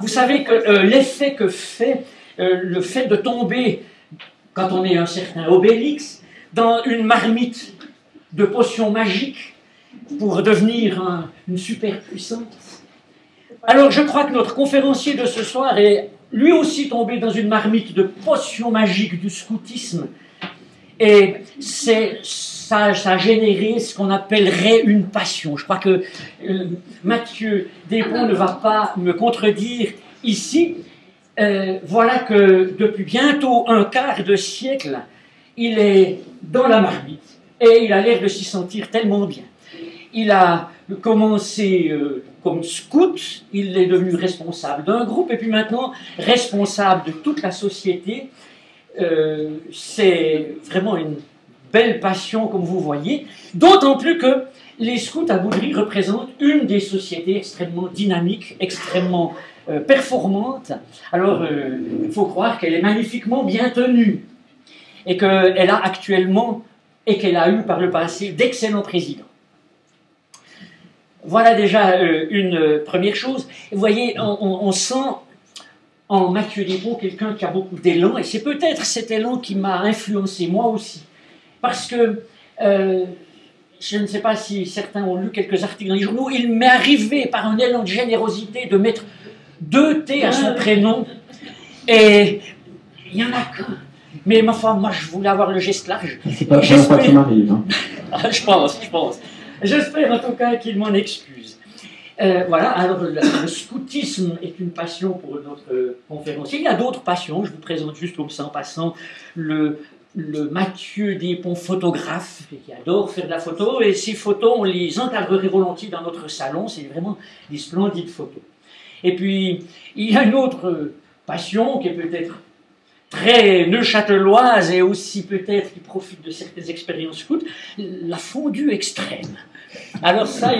Vous savez que euh, l'effet que fait euh, le fait de tomber, quand on est un certain Obélix, dans une marmite de potions magiques pour devenir une super puissance. Alors je crois que notre conférencier de ce soir est lui aussi tombé dans une marmite de potions magiques du scoutisme. Et c'est ça, a généré ce qu'on appellerait une passion. Je crois que euh, Mathieu Despont ne va pas me contredire ici. Euh, voilà que depuis bientôt un quart de siècle, il est dans la marmite et il a l'air de s'y sentir tellement bien. Il a commencé euh, comme scout, il est devenu responsable d'un groupe et puis maintenant responsable de toute la société. Euh, c'est vraiment une belle passion, comme vous voyez, d'autant plus que les scouts à Boudry représentent une des sociétés extrêmement dynamiques, extrêmement euh, performante. Alors, euh, il faut croire qu'elle est magnifiquement bien tenue et qu'elle a actuellement et qu'elle a eu par le passé d'excellents présidents. Voilà déjà euh, une première chose. Vous voyez, on, sent en Mathieu Desbons quelqu'un qui a beaucoup d'élan, et c'est peut-être cet élan qui m'a influencé moi aussi. Parce que je ne sais pas si certains ont lu quelques articles dans les journaux, il m'est arrivé par un élan de générosité de mettre deux T à son prénom, et il y en a qu'un. Mais ma femme, moi, je voulais avoir le geste large. C'est pas ça qui m'arrive. Hein. Ah, je pense, je pense. J'espère en tout cas qu'il m'en excuse. Euh, voilà, alors le, scoutisme est une passion pour notre conférencier. Il y a d'autres passions, je vous présente juste comme ça en passant le, le Mathieu Despont photographe, qui adore faire de la photo, et ces photos, on les encadrerait volontiers dans notre salon, c'est vraiment des splendides photos. Et puis, il y a une autre passion qui est peut-être très neuchâteloise et aussi peut-être qui profite de certaines expériences scouts, la fondue extrême. Alors ça,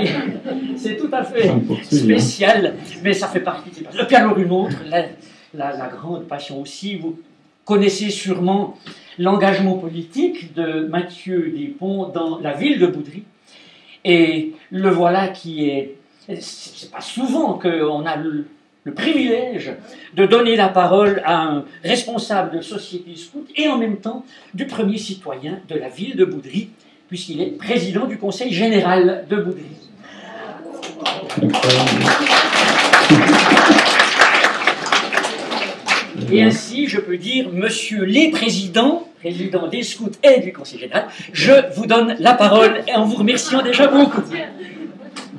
c'est tout à fait spécial, mais ça fait partie Le piano une autre, la, la, grande passion aussi. Vous connaissez sûrement l'engagement politique de Mathieu Despont dans la ville de Boudry. Et le voilà qui est c'est pas souvent qu'on a le, privilège de donner la parole à un responsable de société scout et en même temps du premier citoyen de la ville de Boudry, puisqu'il est président du conseil général de Boudry. Et ainsi, je peux dire, monsieur les présidents, président des scouts et du conseil général, je vous donne la parole en vous remerciant déjà beaucoup.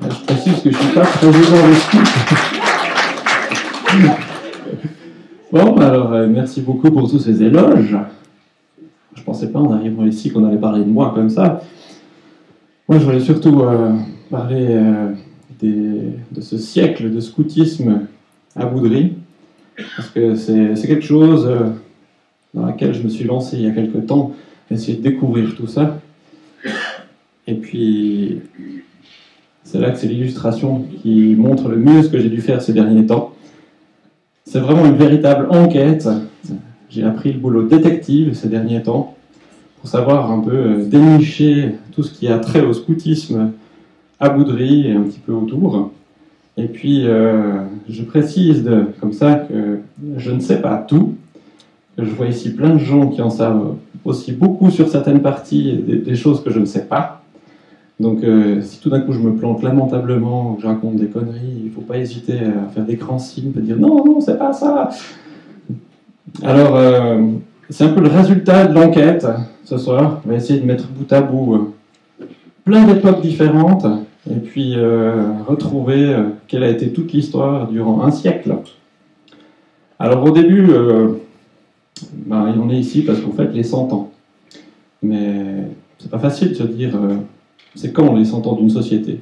Je précise que je ne suis pas président de scout. bon, alors euh, merci beaucoup pour tous ces éloges. Je pensais pas en arrivant ici qu'on allait parler de moi comme ça. Moi, je voulais surtout euh, parler euh, de ce siècle de scoutisme à Boudry, parce que c'est quelque chose dans laquelle je me suis lancé il y a quelque temps, essayer de découvrir tout ça. Et puis, c'est là que c'est l'illustration qui montre le mieux ce que j'ai dû faire ces derniers temps. C'est vraiment une véritable enquête. J'ai appris le boulot détective ces derniers temps savoir un peu euh, dénicher tout ce qui a trait au scoutisme à Boudry et un petit peu autour. Et puis, euh, je précise comme ça que je ne sais pas tout. Je vois ici plein de gens qui en savent aussi beaucoup sur certaines parties, des, choses que je ne sais pas. Donc, euh, si tout d'un coup je me plante lamentablement, que je raconte des conneries, il ne faut pas hésiter à faire des grands signes, à dire non, non, c'est pas ça. Alors, c'est un peu le résultat de l'enquête ce soir. On va essayer de mettre bout à bout euh, plein d'époques différentes et puis retrouver quelle a été toute l'histoire durant un siècle. Alors, au début, ben, on est ici parce qu'on fête les 100 ans. Mais c'est pas facile de se dire c'est quand les 100 ans d'une société.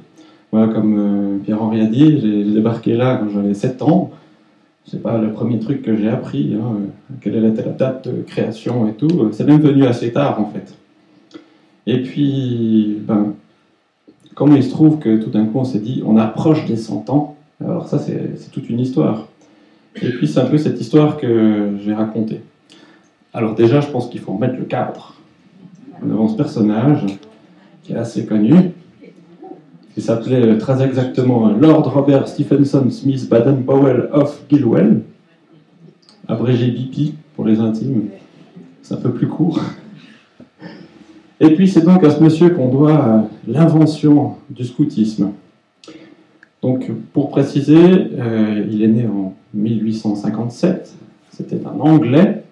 Moi, comme euh, Pierre-Henri a dit, j'ai débarqué là quand j'avais 7 ans. C'est pas le premier truc que j'ai appris, hein, quelle était la date de création et tout. C'est même venu assez tard en fait. Et puis, ben, comme il se trouve que tout d'un coup on s'est dit on approche des 100 ans, alors ça c'est toute une histoire. Et puis c'est un peu cette histoire que j'ai racontée. Alors déjà je pense qu'il faut mettre le cadre devant ce personnage qui est assez connu. Qui s'appelait très exactement Lord Robert Stephenson Smith Baden-Powell of Gilwell, abrégé BP pour les intimes, c'est un peu plus court. Et puis c'est donc à ce monsieur qu'on doit l'invention du scoutisme. Donc pour préciser, euh, il est né en 1857, c'était un Anglais,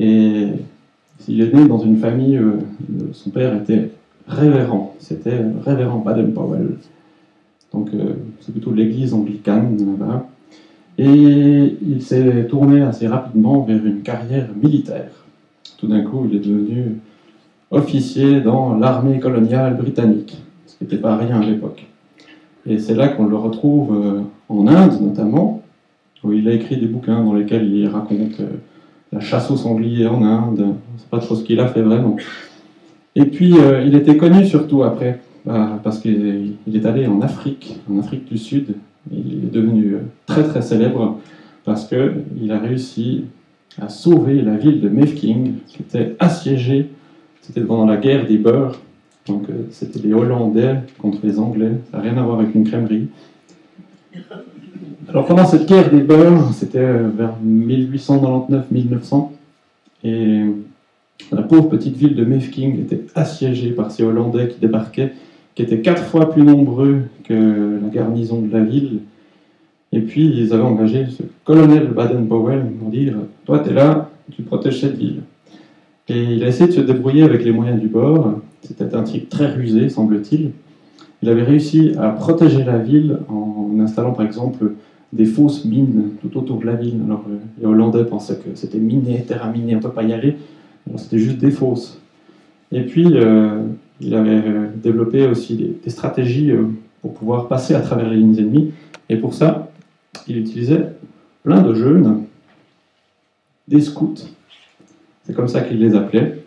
et il est né dans une famille, euh, son père était révérend, c'était révérend Baden-Powell. Donc euh, c'est plutôt l'église anglicane là-bas. Et il s'est tourné assez rapidement vers une carrière militaire. Tout d'un coup, il est devenu officier dans l'armée coloniale britannique, ce qui n'était pas rien à l'époque. Et c'est là qu'on le retrouve euh, en Inde notamment, où il a écrit des bouquins dans lesquels il raconte euh, la chasse aux sangliers en Inde. Sais pas trop ce qu'il a fait vraiment. Et puis euh, il était connu surtout après, bah, parce qu'il est allé en Afrique, en Afrique du Sud. il est devenu très très célèbre parce qu'il a réussi à sauver la ville de Mefking, qui était assiégée. C'était pendant la guerre des beurs. Donc c'était les Hollandais contre les Anglais. Ça n'a rien à voir avec une crèmerie. Alors pendant cette guerre des beurs, c'était euh, vers 1899-1900, et la pauvre petite ville de Mefking était assiégée par ces Hollandais qui débarquaient, qui étaient quatre fois plus nombreux que la garnison de la ville. Et puis ils avaient engagé ce colonel Baden-Powell pour dire Toi, tu es là, tu protèges cette ville. Et il a essayé de se débrouiller avec les moyens du bord. C'était un type très rusé, semble-t-il. Il avait réussi à protéger la ville en installant par exemple des fausses mines tout autour de la ville. Alors les Hollandais pensaient que c'était miné, terre à miner, on ne peut pas y aller. C'était juste des fosses. Et puis, euh, il avait euh, développé aussi des, stratégies pour pouvoir passer à travers les lignes ennemies. Et pour ça, il utilisait plein de jeunes, des scouts. C'est comme ça qu'il les appelait.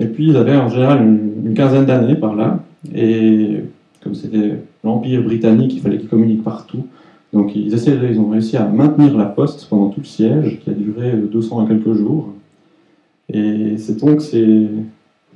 Et puis, ils avaient en général une, une quinzaine d'années par là. Et comme c'était l'Empire britannique, il fallait qu'ils communiquent partout. Donc ils, ils ont réussi à maintenir la poste pendant tout le siège, qui a duré 200 à quelques jours. Et c'est donc ces,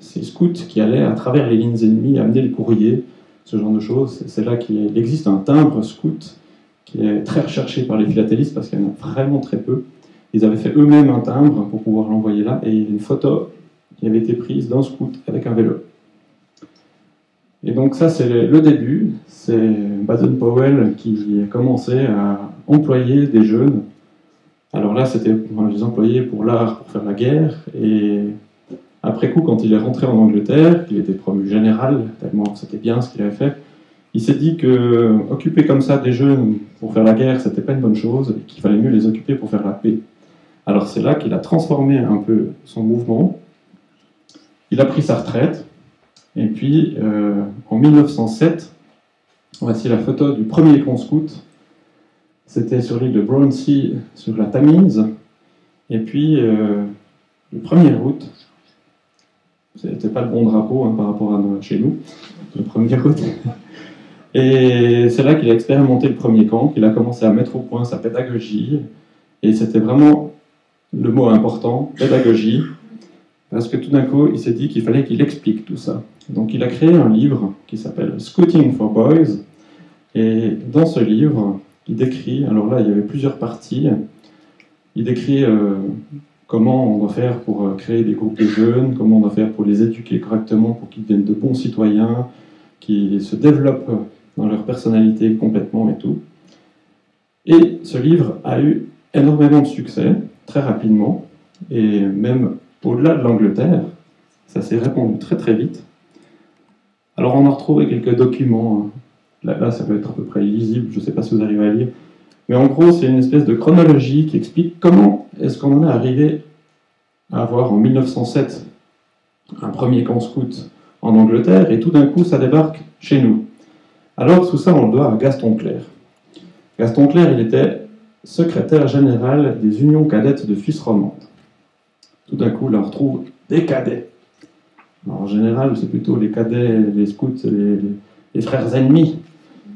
scouts qui allaient à travers les lignes ennemies amener les courriers, ce genre de choses. C'est là qu'il existe un timbre scout qui est très recherché par les philatélistes parce qu'il y en a vraiment très peu. Ils avaient fait eux-mêmes un timbre pour pouvoir l'envoyer là, et une photo qui avait été prise d'un scout avec un vélo. Et donc ça, c'est le début. C'est Baden-Powell qui a commencé à employer des jeunes. Alors là, c'était les employés pour l'art, pour faire la guerre. Et après coup, quand il est rentré en Angleterre, il était promu général, tellement c'était bien ce qu'il avait fait, il s'est dit que occuper comme ça des jeunes pour faire la guerre, c'était pas une bonne chose, et qu'il fallait mieux les occuper pour faire la paix. Alors c'est là qu'il a transformé un peu son mouvement. Il a pris sa retraite, et puis, euh, en 1907, voici la photo du premier camp scout. C'était sur l'île de Brownsea, sur la Tamise. Et puis, euh, le 1er août, c'était pas le bon drapeau hein, par rapport à chez nous, le 1er août. Et c'est là qu'il a expérimenté le premier camp, qu'il a commencé à mettre au point sa pédagogie. Et c'était vraiment le mot important, pédagogie, parce que tout d'un coup, il s'est dit qu'il fallait qu'il explique tout ça. Donc il a créé un livre qui s'appelle Scouting for Boys. Et dans ce livre, il décrit, alors là, il y avait plusieurs parties. Il décrit euh, comment on doit faire pour euh, créer des groupes de jeunes, comment on doit faire pour les éduquer correctement, pour qu'ils deviennent de bons citoyens, qui se développent dans leur personnalité complètement et tout. Et ce livre a eu énormément de succès, très rapidement, et même au-delà de l'Angleterre, ça s'est répandu très très vite. Alors on a retrouvé quelques documents, là, ça peut être à peu près illisible, je ne sais pas si vous arrivez à lire, mais en gros c'est une espèce de chronologie qui explique comment est-ce qu'on en est arrivé à avoir en 1907 un premier camp scout en Angleterre et tout d'un coup ça débarque chez nous. Alors tout ça on le doit à Gaston Clerc. Gaston Clerc il était secrétaire général des unions cadettes de Suisse romande. Tout d'un coup on retrouve des cadets en général, c'est plutôt les cadets, les scouts, les, frères ennemis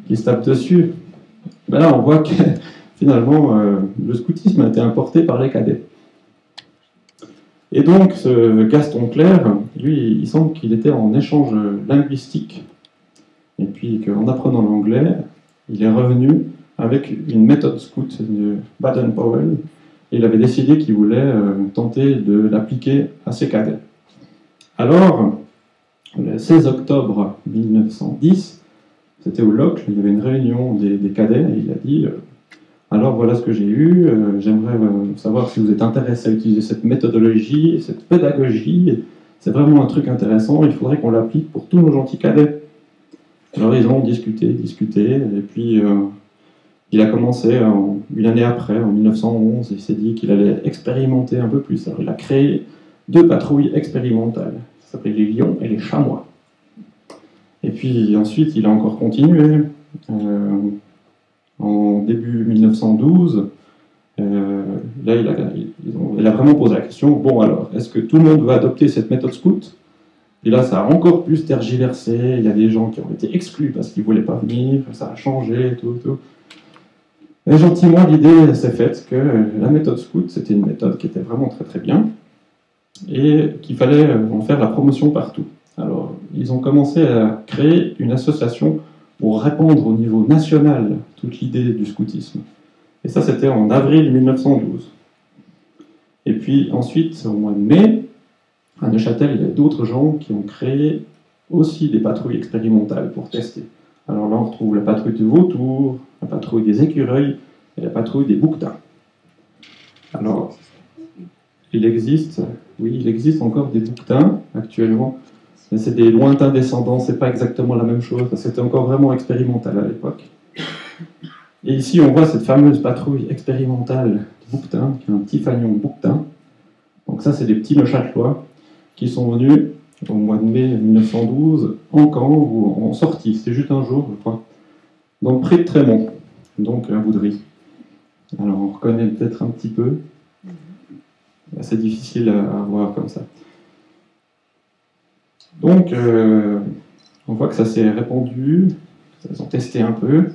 qui se tapent dessus. Ben là, on voit que finalement, euh, le scoutisme a été importé par les cadets. Et donc, ce Gaston Clerc, lui, il semble qu'il était en échange linguistique. Et puis qu'en apprenant l'anglais, il est revenu avec une méthode scout de Baden-Powell, et il avait décidé qu'il voulait euh, tenter de l'appliquer à ses cadets. Alors, le 16 octobre 1910, c'était au LOC, il y avait une réunion des, cadets, et il a dit euh, Alors voilà ce que j'ai eu, euh, j'aimerais savoir si vous êtes intéressé à utiliser cette méthodologie, cette pédagogie, c'est vraiment un truc intéressant, il faudrait qu'on l'applique pour tous nos gentils cadets. Alors ils ont discuté, discuté, et puis il a commencé une année après, en 1911, il s'est dit qu'il allait expérimenter un peu plus. Alors il a créé deux patrouilles expérimentales. Ça s'appelait les lions et les chamois. Et puis ensuite, il a encore continué. Euh, en début 1912, euh, là, il a, il a, vraiment posé la question, bon alors, est-ce que tout le monde va adopter cette méthode scout? Et là, ça a encore plus tergiversé, il y a des gens qui ont été exclus parce qu'ils ne voulaient pas venir, ça a changé, tout, tout. Et gentiment, l'idée s'est faite que la méthode scout, c'était une méthode qui était vraiment très très bien et qu'il fallait en faire la promotion partout. Alors, ils ont commencé à créer une association pour répandre au niveau national toute l'idée du scoutisme. Et ça, c'était en avril 1912. Et puis ensuite, au mois de mai, à Neuchâtel, il y a d'autres gens qui ont créé aussi des patrouilles expérimentales pour tester. Alors là, on retrouve la patrouille de vautours, la patrouille des écureuils et la patrouille des bouquetins. Alors, il existe, oui, il existe encore des bouquetins actuellement, mais c'est des lointains descendants, c'est pas exactement la même chose, c'était encore vraiment expérimental à l'époque. Et ici, on voit cette fameuse patrouille expérimentale de bouquetins, qui est un petit fanion bouquetin. Donc ça, c'est des petits Neuchâtelois qui sont venus au mois de mai 1912 en camp ou en sortie. C'était juste un jour, je crois. Donc près de Trémont, donc à Boudry. Alors on reconnaît peut-être un petit peu. C'est difficile à, voir comme ça. Donc euh, on voit que ça s'est répandu, ils ont testé un peu.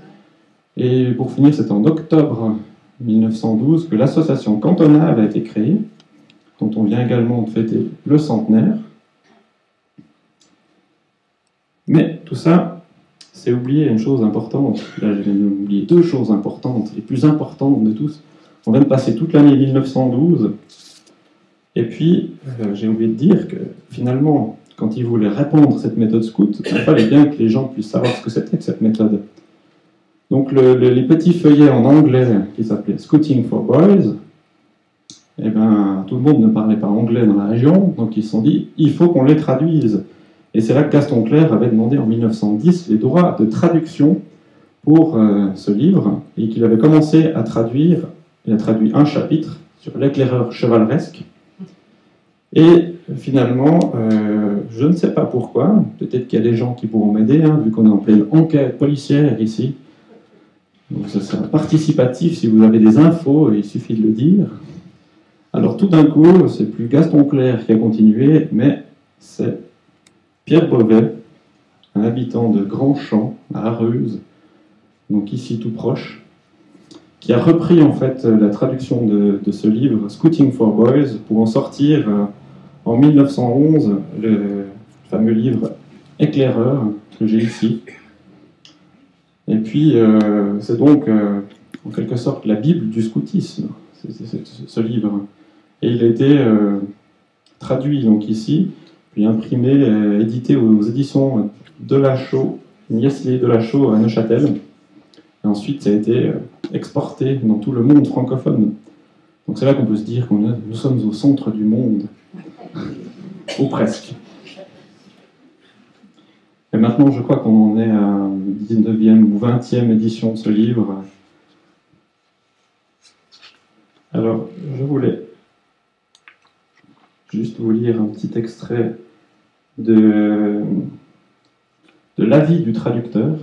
Et pour finir, c'est en octobre 1912 que l'association cantonale a été créée, dont on vient également de fêter le centenaire. Mais tout ça, c'est oublier une chose importante. Là, viens d'oublier deux choses importantes, les plus importantes de tous. On vient de passer toute l'année 1912. Et puis, euh, j'ai oublié de dire que finalement, quand ils voulaient répondre cette méthode scout, il fallait bien que les gens puissent savoir ce que c'était que cette méthode. Donc, les petits feuillets en anglais qui s'appelaient Scouting for Boys, eh ben, tout le monde ne parlait pas anglais dans la région, donc ils se sont dit, il faut qu'on les traduise. Et c'est là que Gaston Clerc avait demandé en 1910 les droits de traduction pour euh, ce livre et qu'il avait commencé à traduire. Il a traduit un chapitre sur l'éclaireur chevaleresque. Et finalement, euh, je ne sais pas pourquoi, peut-être qu'il y a des gens qui pourront m'aider, hein, vu qu'on est en pleine enquête policière ici. Donc ça sera participatif, si vous avez des infos, il suffit de le dire. Alors tout d'un coup, c'est plus Gaston Clerc qui a continué, mais c'est Pierre Beauvais, un habitant de Grandchamp, à Aruse, donc ici tout proche, qui a repris en fait la traduction de, ce livre, Scouting for Boys, pour en sortir euh, en 1911 le fameux livre Éclaireur que j'ai ici. Et puis, euh, c'est donc euh, en quelque sorte la Bible du scoutisme, ce livre. Et il a été traduit donc ici imprimé, euh, édité aux, éditions de la Chaux, de la Chaux à Neuchâtel. Et ensuite, ça a été euh, exporté dans tout le monde francophone. Donc c'est là qu'on peut se dire que nous sommes au centre du monde. Ou presque. Et maintenant, je crois qu'on en est à 19e ou 20e édition de ce livre. Alors, je voulais juste vous lire un petit extrait de, l'avis du traducteur.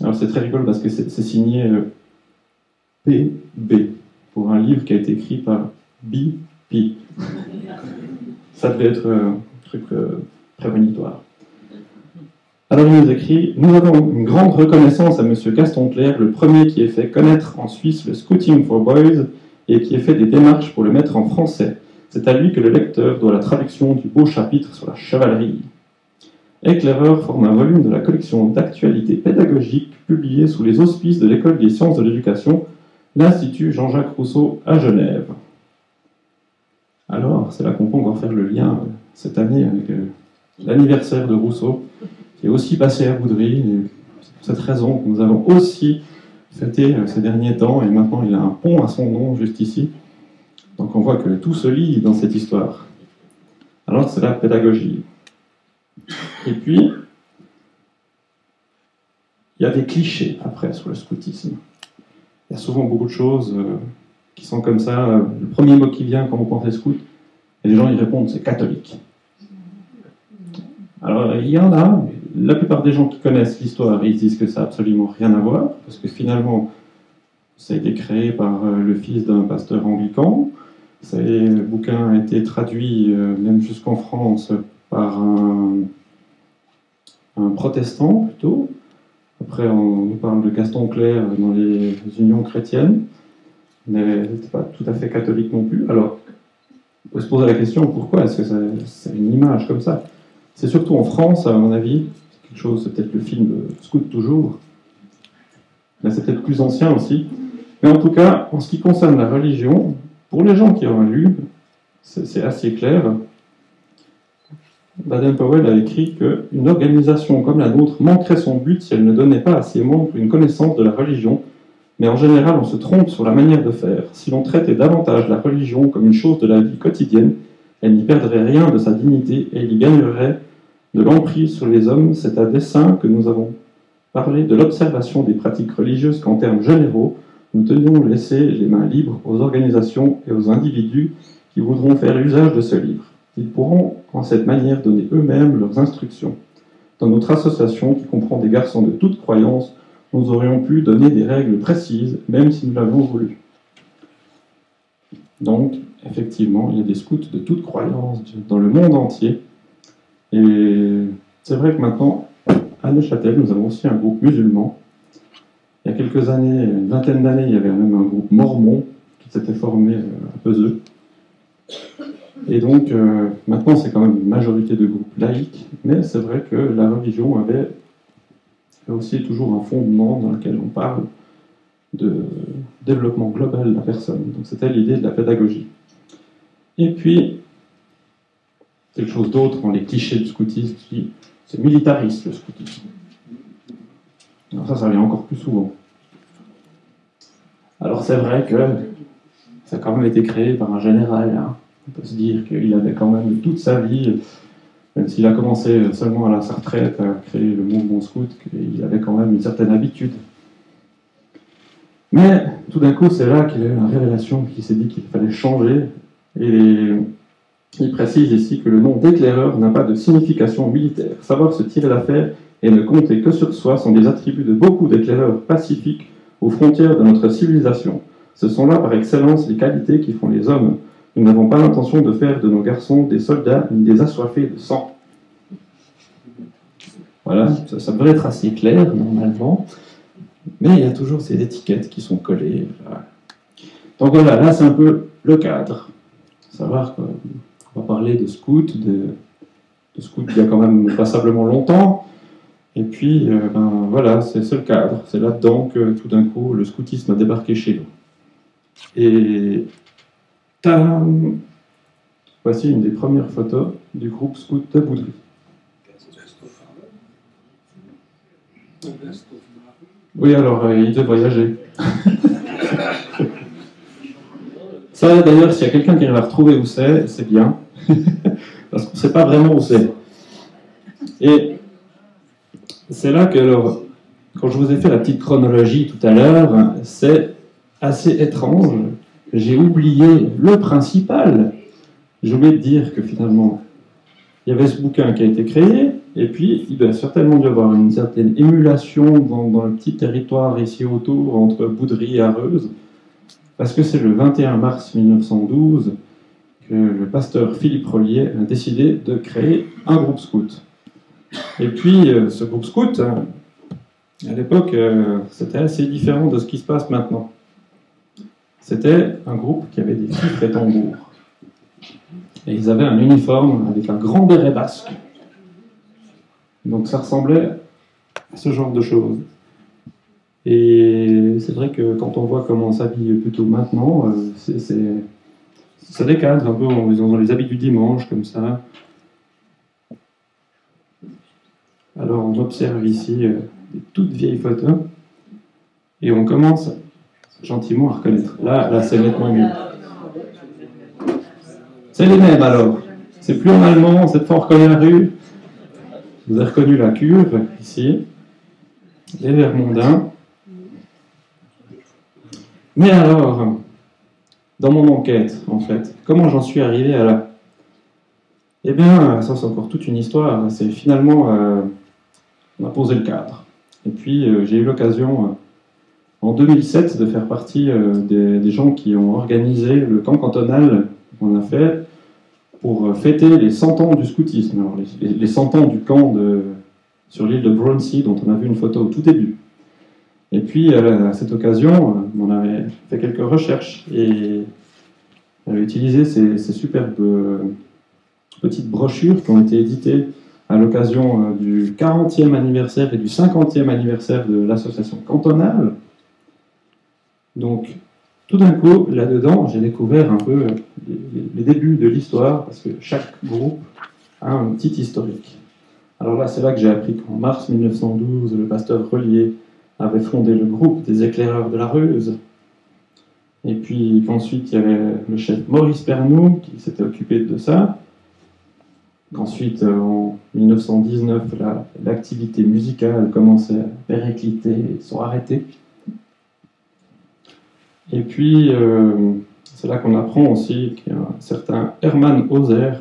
Alors c'est très rigolo parce que c'est signé euh, PB pour un livre qui a été écrit par BP. Ça devait être euh, un truc euh, prémonitoire. Alors il nous écrit Nous avons une grande reconnaissance à M. Gaston Clair, le premier qui ait fait connaître en Suisse le Scouting for Boys et qui ait fait des démarches pour le mettre en français. C'est à lui que le lecteur doit la traduction du beau chapitre sur la chevalerie. Éclaireur forme un volume de la collection d'actualités pédagogiques publiée sous les auspices de l'École des sciences de l'éducation, l'Institut Jean-Jacques Rousseau à Genève. Alors, c'est là qu'on peut encore faire le lien euh, cette année avec euh, l'anniversaire de Rousseau, qui est aussi passé à Boudry. C'est pour cette raison que nous avons aussi fêté euh, ces derniers temps, et maintenant il a un pont à son nom juste ici. Donc on voit que tout se lit dans cette histoire. Alors c'est la pédagogie. Et puis, il y a des clichés après sur le scoutisme. Il y a souvent beaucoup de choses qui sont comme ça. Le premier mot qui vient quand on pense à scout, et les gens y répondent c'est catholique. Alors il y en a, la plupart des gens qui connaissent l'histoire, ils disent que ça n'a absolument rien à voir, parce que finalement, ça a été créé par euh, le fils d'un pasteur anglican. Le bouquin a été traduit, euh, même jusqu'en France, par un, un, protestant plutôt. Après, on nous parle de Gaston Clair dans les unions chrétiennes n'était pas tout à fait catholique non plus. Alors, on peut se poser la question pourquoi est-ce que c'est une image comme ça? C'est surtout en France, à mon avis, quelque chose, c'est peut-être le film Scout toujours, mais c'est peut-être plus ancien aussi. Mais en tout cas, en ce qui concerne la religion, pour les gens qui ont lu, c'est assez clair. Baden-Powell a écrit qu'une organisation comme la nôtre manquerait son but si elle ne donnait pas à ses membres une connaissance de la religion mais en général, on se trompe sur la manière de faire. Si l'on traitait davantage la religion comme une chose de la vie quotidienne, elle n'y perdrait rien de sa dignité et elle y gagnerait de l'emprise sur les hommes. C'est à dessein que nous avons parlé de l'observation des pratiques religieuses qu'en termes généraux, nous tenions laisser les mains libres aux organisations et aux individus qui voudront faire usage de ce livre. Ils pourront en cette manière donner eux-mêmes leurs instructions. Dans notre association, qui comprend des garçons de toute croyance, nous aurions pu donner des règles précises, même si nous l'avions voulu. Donc, effectivement, il y a des scouts de toute croyance dans le monde entier. Et c'est vrai que maintenant, à Neuchâtel, nous avons aussi un groupe musulman. Il y a quelques années, une vingtaine d'années, il y avait même un groupe mormon qui s'était formé euh, à Peseux. Et donc, euh, maintenant, c'est quand même une majorité de groupes laïcs, mais c'est vrai que la religion avait aussi toujours un fondement dans lequel on parle de développement global de la personne. Donc c'était l'idée de la pédagogie. Et puis, quelque chose d'autre dans les clichés du scoutisme, c'est militariste le scoutisme. Alors ça, ça vient encore plus souvent. Alors c'est vrai que ça a quand même été créé par un général. Hein. On peut se dire qu'il avait quand même toute sa vie même s'il a commencé seulement à sa retraite à créer le mouvement scout, il avait quand même une certaine habitude. Mais tout d'un coup, c'est là qu'il a eu une révélation, qu'il s'est dit qu'il fallait changer. Et il précise ici que le nom d'éclaireur n'a pas de signification militaire. Savoir se tirer d'affaire et ne compter que sur soi sont des attributs de beaucoup d'éclaireurs pacifiques aux frontières de notre civilisation. Ce sont là par excellence les qualités qui font les hommes nous n'avons pas l'intention de faire de nos garçons des soldats ni des assoiffés de sang. Voilà, ça, devrait être assez clair normalement, mais il y a toujours ces étiquettes qui sont collées. Donc voilà, là c'est un peu le cadre. Savoir qu'on va parler de scout, de, de scout il y a quand même passablement longtemps, et puis euh, ben, voilà, c'est le cadre. C'est là-dedans que tout d'un coup le scoutisme a débarqué chez nous. Et Voici une des premières photos du groupe scout de Boudry. Oui, alors euh, il devait voyager. Ça, d'ailleurs, s'il y a quelqu'un qui arrive à retrouver où c'est, c'est bien. Parce qu'on ne sait pas vraiment où c'est. Et c'est là que, alors, quand je vous ai fait la petite chronologie tout à l'heure, c'est assez étrange j'ai oublié le principal. Oublié de dire que finalement, il y avait ce bouquin qui a été créé, et puis il doit certainement y avoir une certaine émulation dans, le petit territoire ici autour, entre Boudry et Arreuse, parce que c'est le 21 mars 1912 que le pasteur Philippe Rollier a décidé de créer un groupe scout. Et puis, euh, ce groupe scout, hein, à l'époque, euh, c'était assez différent de ce qui se passe maintenant. C'était un groupe qui avait des fifres et tambours. Et ils avaient un uniforme avec un grand béret basque. Donc ça ressemblait à ce genre de choses. Et c'est vrai que quand on voit comment on s'habille plutôt maintenant, euh, ça décadre un peu, ils ont les habits du dimanche comme ça. Alors on observe ici euh, des toutes vieilles photos et on commence gentiment à reconnaître. Là, là c'est nettement mieux. C'est les mêmes alors. C'est plus en allemand, cette fois on reconnaît la rue. Vous avez reconnu la cuve ici, les verres mondains. Mais alors, dans mon enquête, en fait, comment j'en suis arrivé à là? Eh bien, ça c'est encore toute une histoire. C'est finalement, euh, on a posé le cadre. Et puis, euh, j'ai eu l'occasion, euh, en 2007, de faire partie des, gens qui ont organisé le camp cantonal qu'on a fait pour fêter les 100 ans du scoutisme, les, 100 ans du camp de, sur l'île de Brownsea, dont on a vu une photo au tout début. Et puis, à cette occasion, on avait fait quelques recherches et on utilisé ces, superbes euh, petites brochures qui ont été éditées à l'occasion euh, du 40e anniversaire et du 50e anniversaire de l'association cantonale. Donc, tout d'un coup, là-dedans, j'ai découvert un peu les, débuts de l'histoire, parce que chaque groupe a un petit historique. Alors là, c'est là que j'ai appris qu'en mars 1912, le pasteur Relier avait fondé le groupe des éclaireurs de la Reuse. Et puis qu'ensuite, il y avait le chef Maurice Pernou qui s'était occupé de ça. Qu'ensuite, euh, en 1919, l'activité musicale commençait à péricliter et sont arrêtées. Et puis, euh, c'est là qu'on apprend aussi qu'il y a un certain Hermann Hauser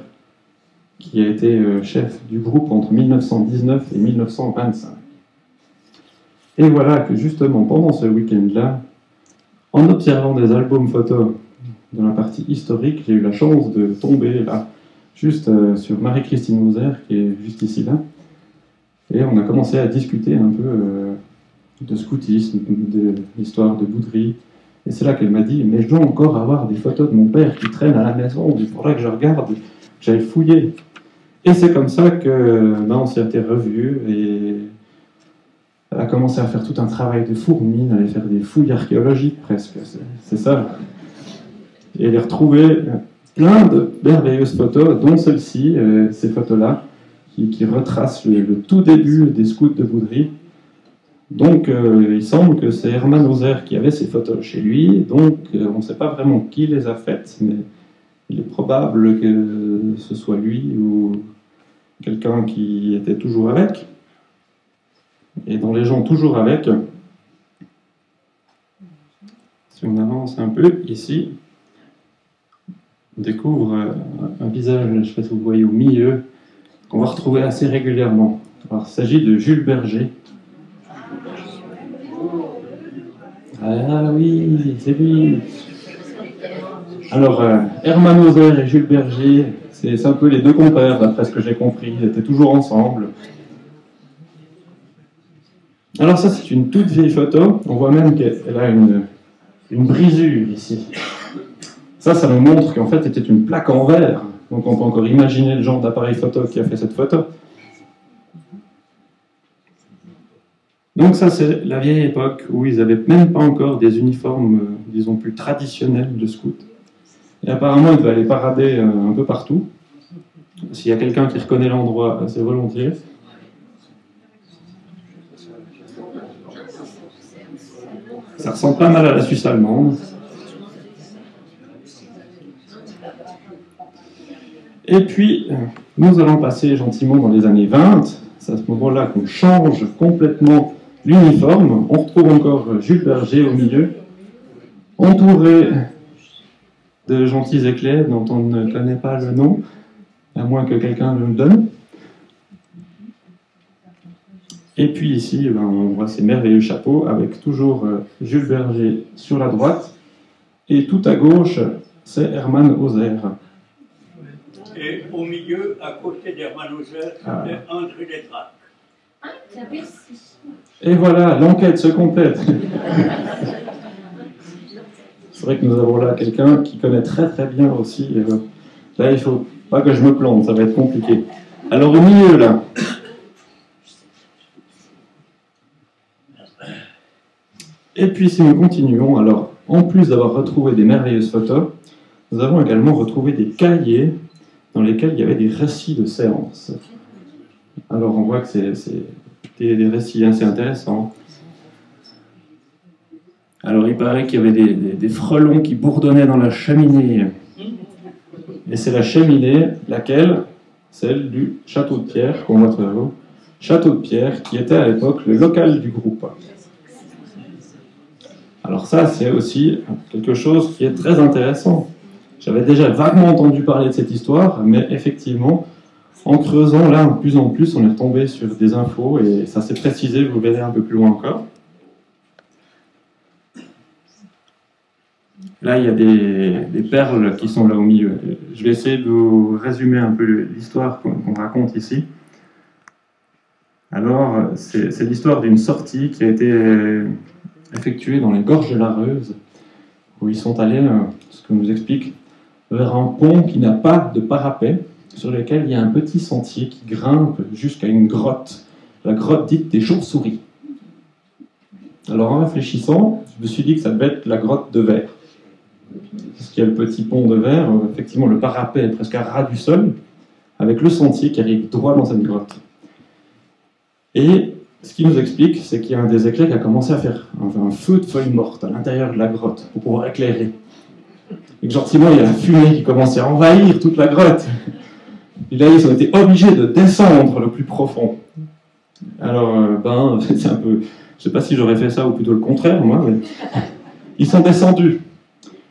qui a été euh, chef du groupe entre 1919 et 1925. Et voilà que justement, pendant ce week-end-là, en observant des albums photos de la partie historique, j'ai eu la chance de tomber là, juste euh, sur Marie-Christine Moser, qui est juste ici là. Et on a commencé à discuter un peu de scoutisme, de l'histoire de Boudry, et c'est là qu'elle m'a dit, mais je dois encore avoir des photos de mon père qui traînent à la maison, il faudrait que je regarde, j'allais fouiller. Et c'est comme ça que ben, on s'est été revus et elle a commencé à faire tout un travail de fourmi, allait faire des fouilles archéologiques presque, c'est ça. Et elle a retrouvé plein de merveilleuses photos, dont celle-ci, euh, ces photos-là, qui, retracent le, tout début des scouts de Boudry. Donc, euh, il semble que c'est Hermann Hauser qui avait ces photos chez lui. Donc, euh, on ne sait pas vraiment qui les a faites, mais il est probable que ce soit lui ou quelqu'un qui était toujours avec. Et dans les gens toujours avec, si on avance un peu ici, on découvre euh, un visage, je ne sais pas si vous voyez au milieu, qu'on va retrouver assez régulièrement. il s'agit de Jules Berger, Ah oui, c'est lui. Alors, euh, Herman Ozer et Jules Berger, c'est un peu les deux compères, d'après ce que j'ai compris. Ils étaient toujours ensemble. Alors ça, c'est une toute vieille photo. On voit même qu'elle a une, une brisure ici. Ça, ça nous montre qu'en fait, c'était une plaque en verre. Donc on peut encore imaginer le genre d'appareil photo qui a fait cette photo. Donc ça, c'est la vieille époque où ils n'avaient même pas encore des uniformes, euh, disons, plus traditionnels de scouts. Et apparemment, ils devaient aller parader euh, un peu partout. S'il y a quelqu'un qui reconnaît l'endroit, c'est volontiers. Ça ressemble pas mal à la Suisse allemande. Et puis, euh, nous allons passer gentiment dans les années 20. C'est à ce moment-là qu'on change complètement l'uniforme. On retrouve encore Jules Berger au milieu, entouré de gentils éclairs dont on ne connaît pas le nom, à moins que quelqu'un le donne. Et puis ici, ben, on voit ces merveilleux chapeaux avec toujours euh, Jules Berger sur la droite. Et tout à gauche, c'est Hermann Hauser. Et au milieu, à côté d'Hermann c'est ah. André Détrac. Et voilà, l'enquête se complète. C'est vrai que nous avons là quelqu'un qui connaît très très bien aussi. Euh, là, il faut pas que je me plante, ça va être compliqué. Alors au milieu là, Et puis si nous continuons, alors en plus d'avoir retrouvé des merveilleuses photos, nous avons également retrouvé des cahiers dans lesquels il y avait des récits de séances. Alors on voit que c'est des, récits assez intéressants. Alors il paraît qu'il y avait des, des, frelons qui bourdonnaient dans la cheminée. Et c'est la cheminée, laquelle? Celle du château de Pierre, qu'on voit très haut. Château de Pierre, qui était à l'époque le local du groupe. Alors ça, c'est aussi quelque chose qui est très intéressant. J'avais déjà vaguement entendu parler de cette histoire, mais effectivement, en creusant là, de plus en plus, on est tombé sur des infos et ça s'est précisé, vous verrez un peu plus loin encore. Là, il y a des, perles qui sont là au milieu. Je vais essayer de vous résumer un peu l'histoire qu'on raconte ici. Alors, c'est l'histoire d'une sortie qui a été effectuée dans les gorges de la Reuse, où ils sont allés, euh, ce que nous explique, vers un pont qui n'a pas de parapet, sur lequel il y a un petit sentier qui grimpe jusqu'à une grotte, la grotte dite des chauves-souris. Alors en réfléchissant, je me suis dit que ça devait être la grotte de verre. Parce qu'il y a le petit pont de verre, euh, effectivement le parapet est presque à ras du sol, avec le sentier qui arrive droit dans cette grotte. Et ce qui nous explique, c'est qu'il y a un des éclairs qui a commencé à faire un, feu de feuilles mortes à l'intérieur de la grotte pour pouvoir éclairer. Et que gentiment, il y a la fumée qui commençait à envahir toute la grotte. Ils ont été obligés de descendre le plus profond. Alors, euh, ben, c'est un peu. Je sais pas si j'aurais fait ça ou plutôt le contraire, moi. Ils sont descendus.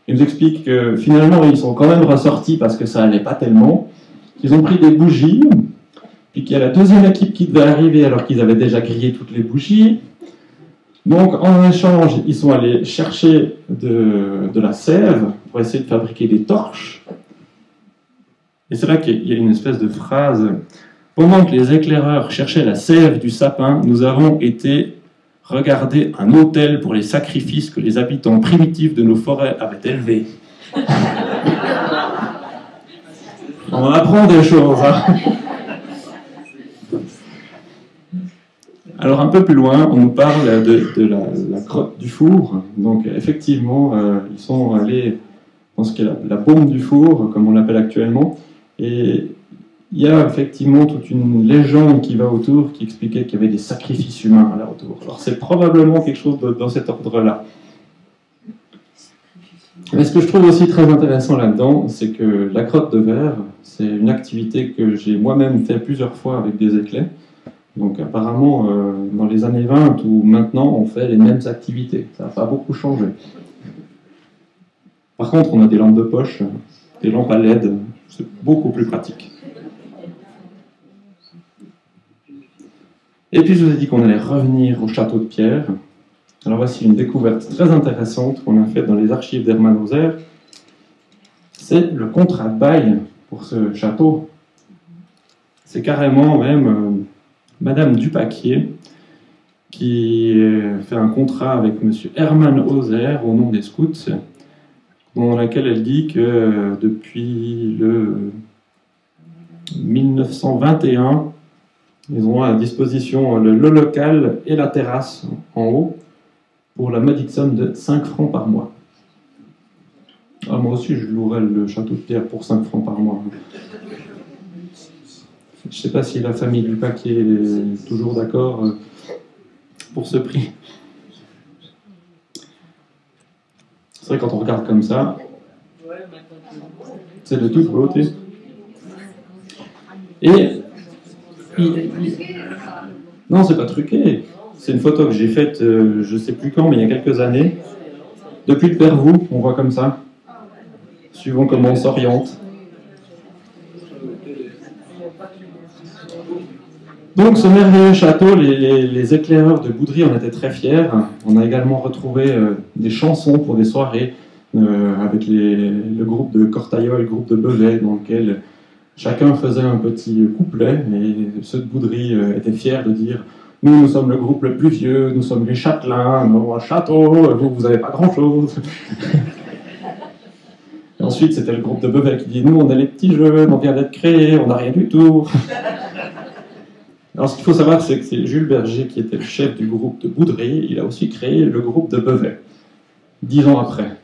Ils nous expliquent que finalement, ils sont quand même ressortis parce que ça allait pas tellement. Ils ont pris des bougies, puis qu'il y a la deuxième équipe qui devait arriver alors qu'ils avaient déjà grillé toutes les bougies. Donc, en échange, ils sont allés chercher de la sève pour essayer de fabriquer des torches. Et c'est là qu'il y a une espèce de phrase. Pendant que les éclaireurs cherchaient la sève du sapin, nous avons été regarder un autel pour les sacrifices que les habitants primitifs de nos forêts avaient élevés. On apprend des choses. Hein. Alors un peu plus loin, on nous parle de, la, grotte du four. Donc effectivement, euh, ils sont allés dans ce qu'est la, la bombe du four, comme on l'appelle actuellement, et il y a effectivement toute une légende qui va autour qui expliquait qu'il y avait des sacrifices humains là autour. Alors c'est probablement quelque chose dans cet ordre-là. Mais ce que je trouve aussi très intéressant là-dedans, c'est que la grotte de verre, c'est une activité que j'ai moi-même fait plusieurs fois avec des éclairs. Donc apparemment, euh, dans les années 20 ou maintenant, on fait les mêmes activités. Ça n'a pas beaucoup changé. Par contre, on a des lampes de poche, des lampes à LED, beaucoup plus pratique. Et puis je vous ai dit qu'on allait revenir au château de Pierre. Alors voici une découverte très intéressante qu'on a faite dans les archives d'Hermann Hauser. C'est le contrat de bail pour ce château. C'est carrément même euh, Madame Dupaquier qui euh, fait un contrat avec Monsieur Hermann Hauser au nom des scouts dans laquelle elle dit que euh, depuis le 1921, ils ont à disposition le, local et la terrasse en haut pour la modique somme de 5 francs par mois. Ah, moi aussi, je louerais le château de pierre pour 5 francs par mois. Je ne sais pas si la famille du paquet est toujours d'accord euh, pour ce prix. C'est vrai, quand on regarde comme ça, c'est de toute beauté. Et. Non, c'est pas truqué. C'est une photo que j'ai faite, euh, je sais plus quand, mais il y a quelques années. Depuis le Père-Vous, on voit comme ça. Suivant comment on s'oriente. Donc ce merveilleux château, les, éclaireurs de Boudry en étaient très fiers. On a également retrouvé euh, des chansons pour des soirées euh, avec le groupe de Cortaillol, le groupe de Bevet, dans lequel chacun faisait un petit couplet. Et ceux de Boudry euh, étaient fiers de dire Nous, nous sommes le groupe le plus vieux, nous sommes les châtelains, nous avons un château, vous, vous n'avez pas grand-chose. Ensuite, c'était le groupe de Bevet qui dit Nous, on est les petits jeunes, on vient d'être créés, on n'a rien du tout. Alors, ce qu'il faut savoir, c'est que c'est Jules Berger qui était le chef du groupe de Boudry. Il a aussi créé le groupe de Bevet, dix ans après.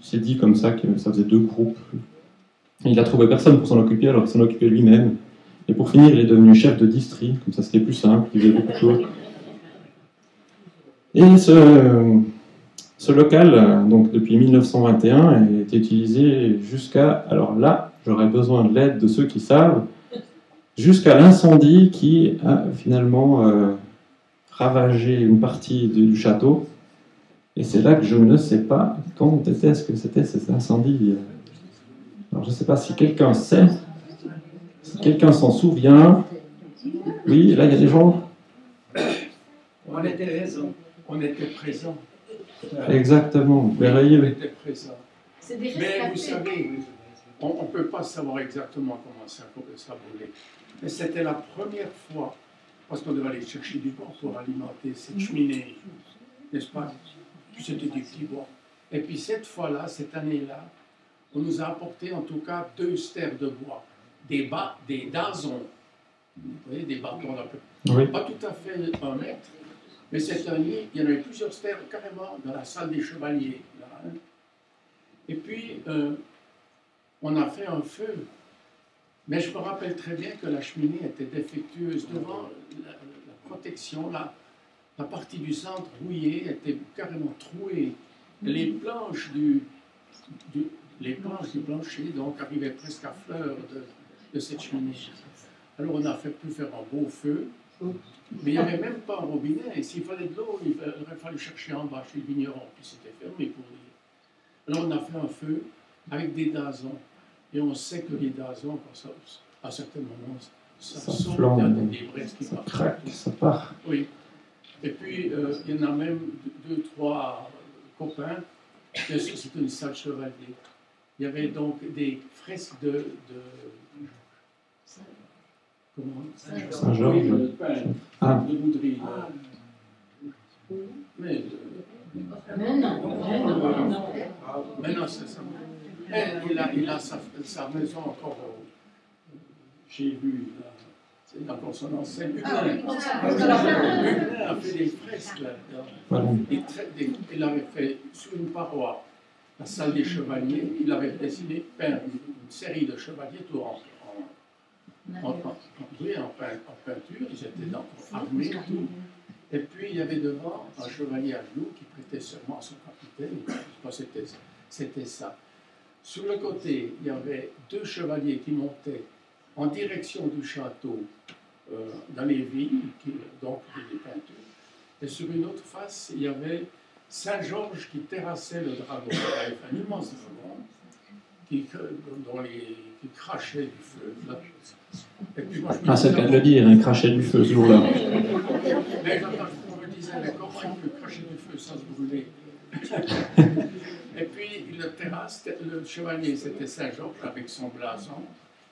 Il s'est dit comme ça que ça faisait deux groupes. Il a trouvé personne pour s'en occuper, alors il s'en occupait lui-même. Et pour finir, il est devenu chef de district, comme ça c'était plus simple, il faisait beaucoup de choses. Et ce, local, donc depuis 1921, a été utilisé jusqu'à, alors là, j'aurais besoin de l'aide de ceux qui savent, jusqu'à l'incendie qui a finalement euh, ravagé une partie du château. Et c'est là que je ne sais pas quand était-ce que c'était cet incendie. Alors je ne sais pas si quelqu'un sait, si quelqu'un s'en souvient. Oui, là il y a des gens. On était présents. On était présents. Exactement, vous verriez. On était présents. Mais vous savez, on ne peut pas savoir exactement comment ça, ça brûlait. Mais c'était la première fois, parce qu'on devait aller chercher du bois pour alimenter cette cheminée, n'est-ce pas? C'était des petits bois. Et puis cette fois-là, cette année-là, on nous a apporté en tout cas deux stères de bois, des, bas, des dazons, vous voyez, des bâtons d'un peu, pas tout à fait un mètre, mais cette année, il y en avait plusieurs stères carrément dans la salle des chevaliers. Hein. Et puis, euh, on a fait un feu. Mais je me rappelle très bien que la cheminée était défectueuse devant la, protection. La, la partie du centre rouillée était carrément trouée. Les planches du, les planches du plancher donc arrivaient presque à fleur de, de cette cheminée. Alors on a fait plus faire un beau feu. Mais il n'y avait même pas un robinet. Et s'il fallait de l'eau, il aurait fallu chercher en bas chez le vigneron. Puis c'était fermé pour lui. Alors on a fait un feu avec des dazons. Et on sait que les dazons, à certains moments, ça, ça saute, il y a des braises qui ça partent. craque, ça part. Oui. Et puis, euh, il y en a même deux, trois copains. C'était une salle chevalier. Il y avait donc des fresques de. de comment? Saint-Georges. Oui, de, Ah. de Boudry. Mais, euh, Mais non, mais non. mais non, c'est ça. Et il a, il a sa, sa maison encore. J'ai vu. là, C'est encore son enseigne. Ah oui, Huguenin. la- Huguenin a fait des fresques là-dedans. Il, avait fait sur une paroi la salle des chevaliers, il avait dessiné, peint une, une série de chevaliers tout en, en, en, en- oui, en pein- en peinture, ils étaient donc armés, tout. Et puis il y avait devant un chevalier à genoux qui prêtait serment à son capitaine, je pense que c'était, ça. Sur le côté, il y avait deux chevaliers qui montaient en direction du château euh, dans les vignes, qui, donc des peintures. Et sur une autre face, il y avait Saint-Georges qui terrassait le dragon. Il avait un immense dragon qui, dont les, qui crachait du feu. là. Et puis moi, je me Ah, de le dire, il crachait du feu ce jour-là. mais on me disait, comment il peut cracher du feu sans se brûler Et puis le terrasse, le chevalier, c'était Saint-Georges avec son blason,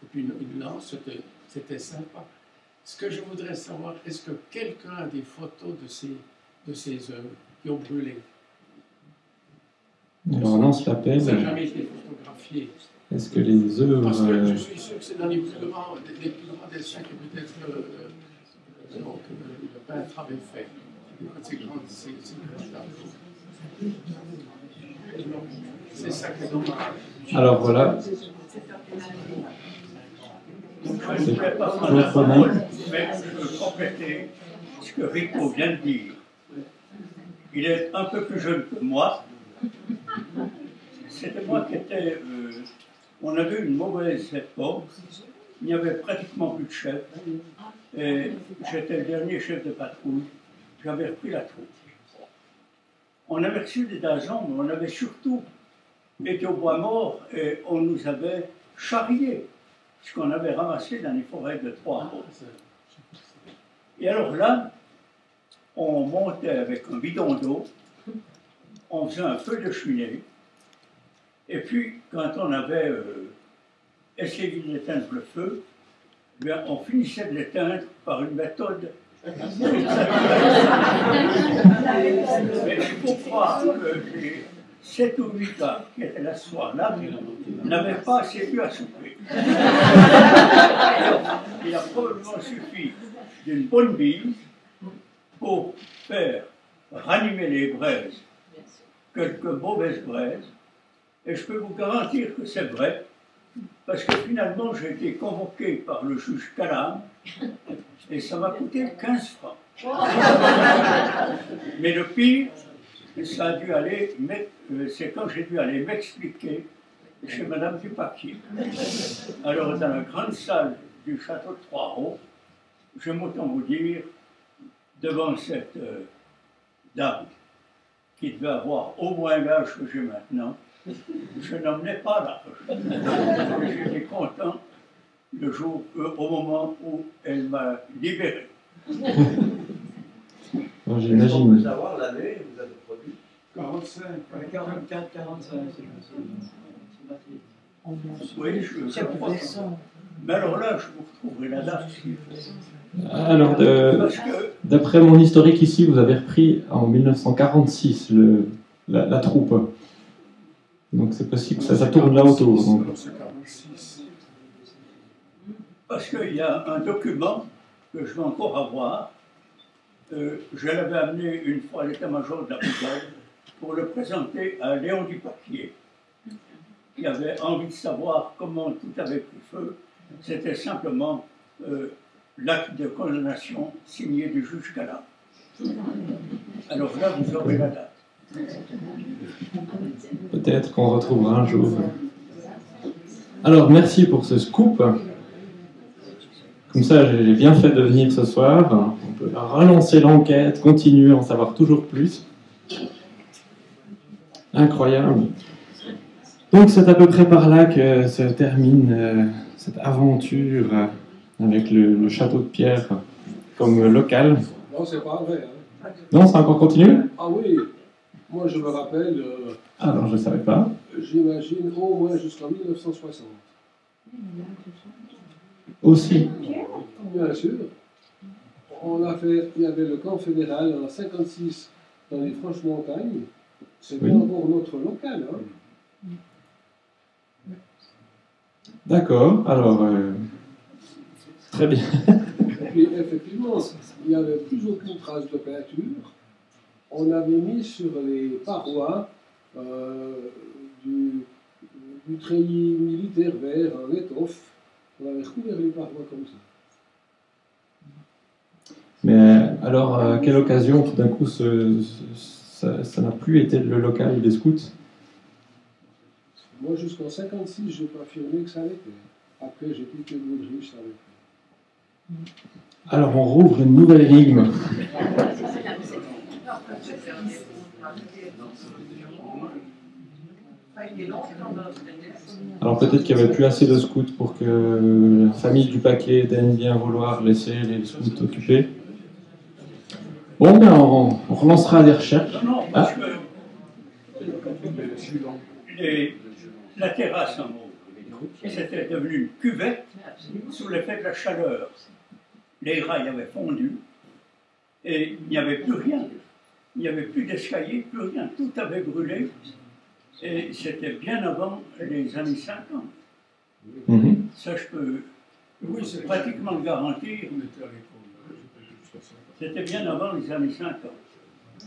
et puis une, lance, c'était- sympa. Ce que je voudrais savoir, est-ce que quelqu'un a des photos de ces, de ces œuvres qui ont brûlé? Alors Lance Ça n'a jamais été photographié. Est-ce que les œuvres. Parce que je euh, suis sûr que c'est dans les plus grands, les plus grands dessins que peut-être euh, donc, euh, le peintre avait fait. Ces grandes, ces, ces grands tableaux. C'est ça qui est dommage. Alors voilà, Je ne vais pas prendre la mais je veux compléter ce que Rico vient de dire. Il est un peu plus jeune que moi. C'était moi qui étais. euh, on avait une mauvaise époque. Il n'y avait pratiquement plus de chef. Et j'étais le dernier chef de patrouille. J'avais repris la troupe. On avait reçu des agents, mais on avait surtout été au bois mort et on nous avait charriés ce qu'on avait ramassé dans les forêts de Troyes. Et alors là, on montait avec un bidon d'eau, on faisait un feu de cheminée, et puis quand on avait euh, essayé d'éteindre le feu, on finissait de l'éteindre par une méthode. Mais il faut croire que les 7 ou 8 gars qui étaient là ce soir-là n'avaient pas assez bu à souper. Il a probablement suffi d'une bonne bise pour faire ranimer les braises, quelques mauvaises braises, et je peux vous garantir que c'est vrai, parce que finalement j'ai été convoqué par le juge Calam, et ça m'a coûté 15 francs. Mais le pire, ça a dû aller, euh, c'est quand j'ai dû aller m'expliquer chez Madame Dupaquier. Alors, dans la grande salle du château de Trois-Ronds, je m'entends vous dire, devant cette euh, dame, qui devait avoir au moins l'âge que j'ai maintenant, je n'emmenais pas l'âge. J'étais content le jour, euh, au moment où elle m'a libéré. J'imagine. Peut savoir l'année vous avez produit? 45. 44, 45, Oui, je, je crois. Mais alors là, je vous retrouverai la date. Alors, de- Parce que d'après mon historique ici, vous avez repris en 1946 le, la, la troupe. Donc c'est possible que ça, ça tourne là autour. donc. C'est 46. Parce qu'il y a un document que je vais encore avoir. Euh, je l'avais amené une fois à l'état-major de la brigade pour le présenter à Léon Dupaquier, qui avait envie de savoir comment tout avait pris feu. C'était simplement euh, l'acte de condamnation signé du juge Calam. Alors là, vous aurez la date. Peut-être qu'on retrouvera un jour. Alors, merci pour ce scoop. Comme ça, j'ai bien fait de venir ce soir. On peut relancer l'enquête, continuer à en savoir toujours plus. Incroyable. Donc, c'est à peu près par là que se termine euh, cette aventure avec le, le château de pierre comme local. Non, c'est pas vrai. hein. Non, ça a encore continué? Ah oui, moi je me rappelle, euh, Alors, je ne savais pas. j'imagine au moins jusqu'en 1960. Aussi. Bien sûr. On a fait, il y avait le camp fédéral en 56 dans les Franches-Montagnes. C'était Oui. encore notre local. Hein. D'accord. Alors, euh, très bien. Et puis effectivement, il n'y avait plus aucune trace de peinture. On avait mis sur les parois euh, du, du treillis militaire vert en étoffe. On avait recouvert les parois comme ça. Mais alors, à quelle occasion, tout d'un coup, ce- ce- ça ça n'a plus été le local des scouts? Moi, jusqu'en 56, je peux affirmer que ça l'était. Après, j'ai quitté le Woodridge, ça l'était. Alors, on rouvre une nouvelle énigme. Alors, peut-être qu'il n'y avait plus assez de scouts pour que la famille du paquet daigne bien vouloir laisser les scouts occupés. Bon, ben, on, on relancera les recherches. Non, non, les- la terrasse en haut, c'était devenu une cuvette sous l'effet de la chaleur. Les rails avaient fondu et il n'y avait plus rien. Il n'y avait plus d'escalier, plus rien. Tout avait brûlé et c'était bien avant les années 50. Mhm. Ça, je peux Oui, c'est pratiquement le garantir. On était à l'école. j'étais jusqu'à 50. C'était bien avant les années 50.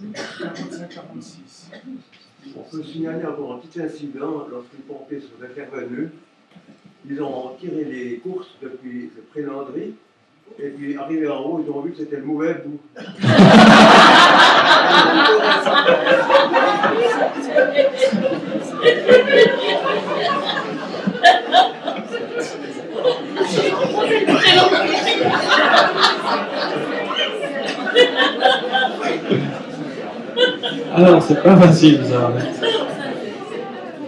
45-46. On peut signaler encore un petit incident lorsque les pompiers sont intervenus. Ils ont tiré les courses depuis le prélandry. Et puis, arrivés en haut, ils ont vu que c'était le mauvais bout. Alors, c'est pas facile, ça.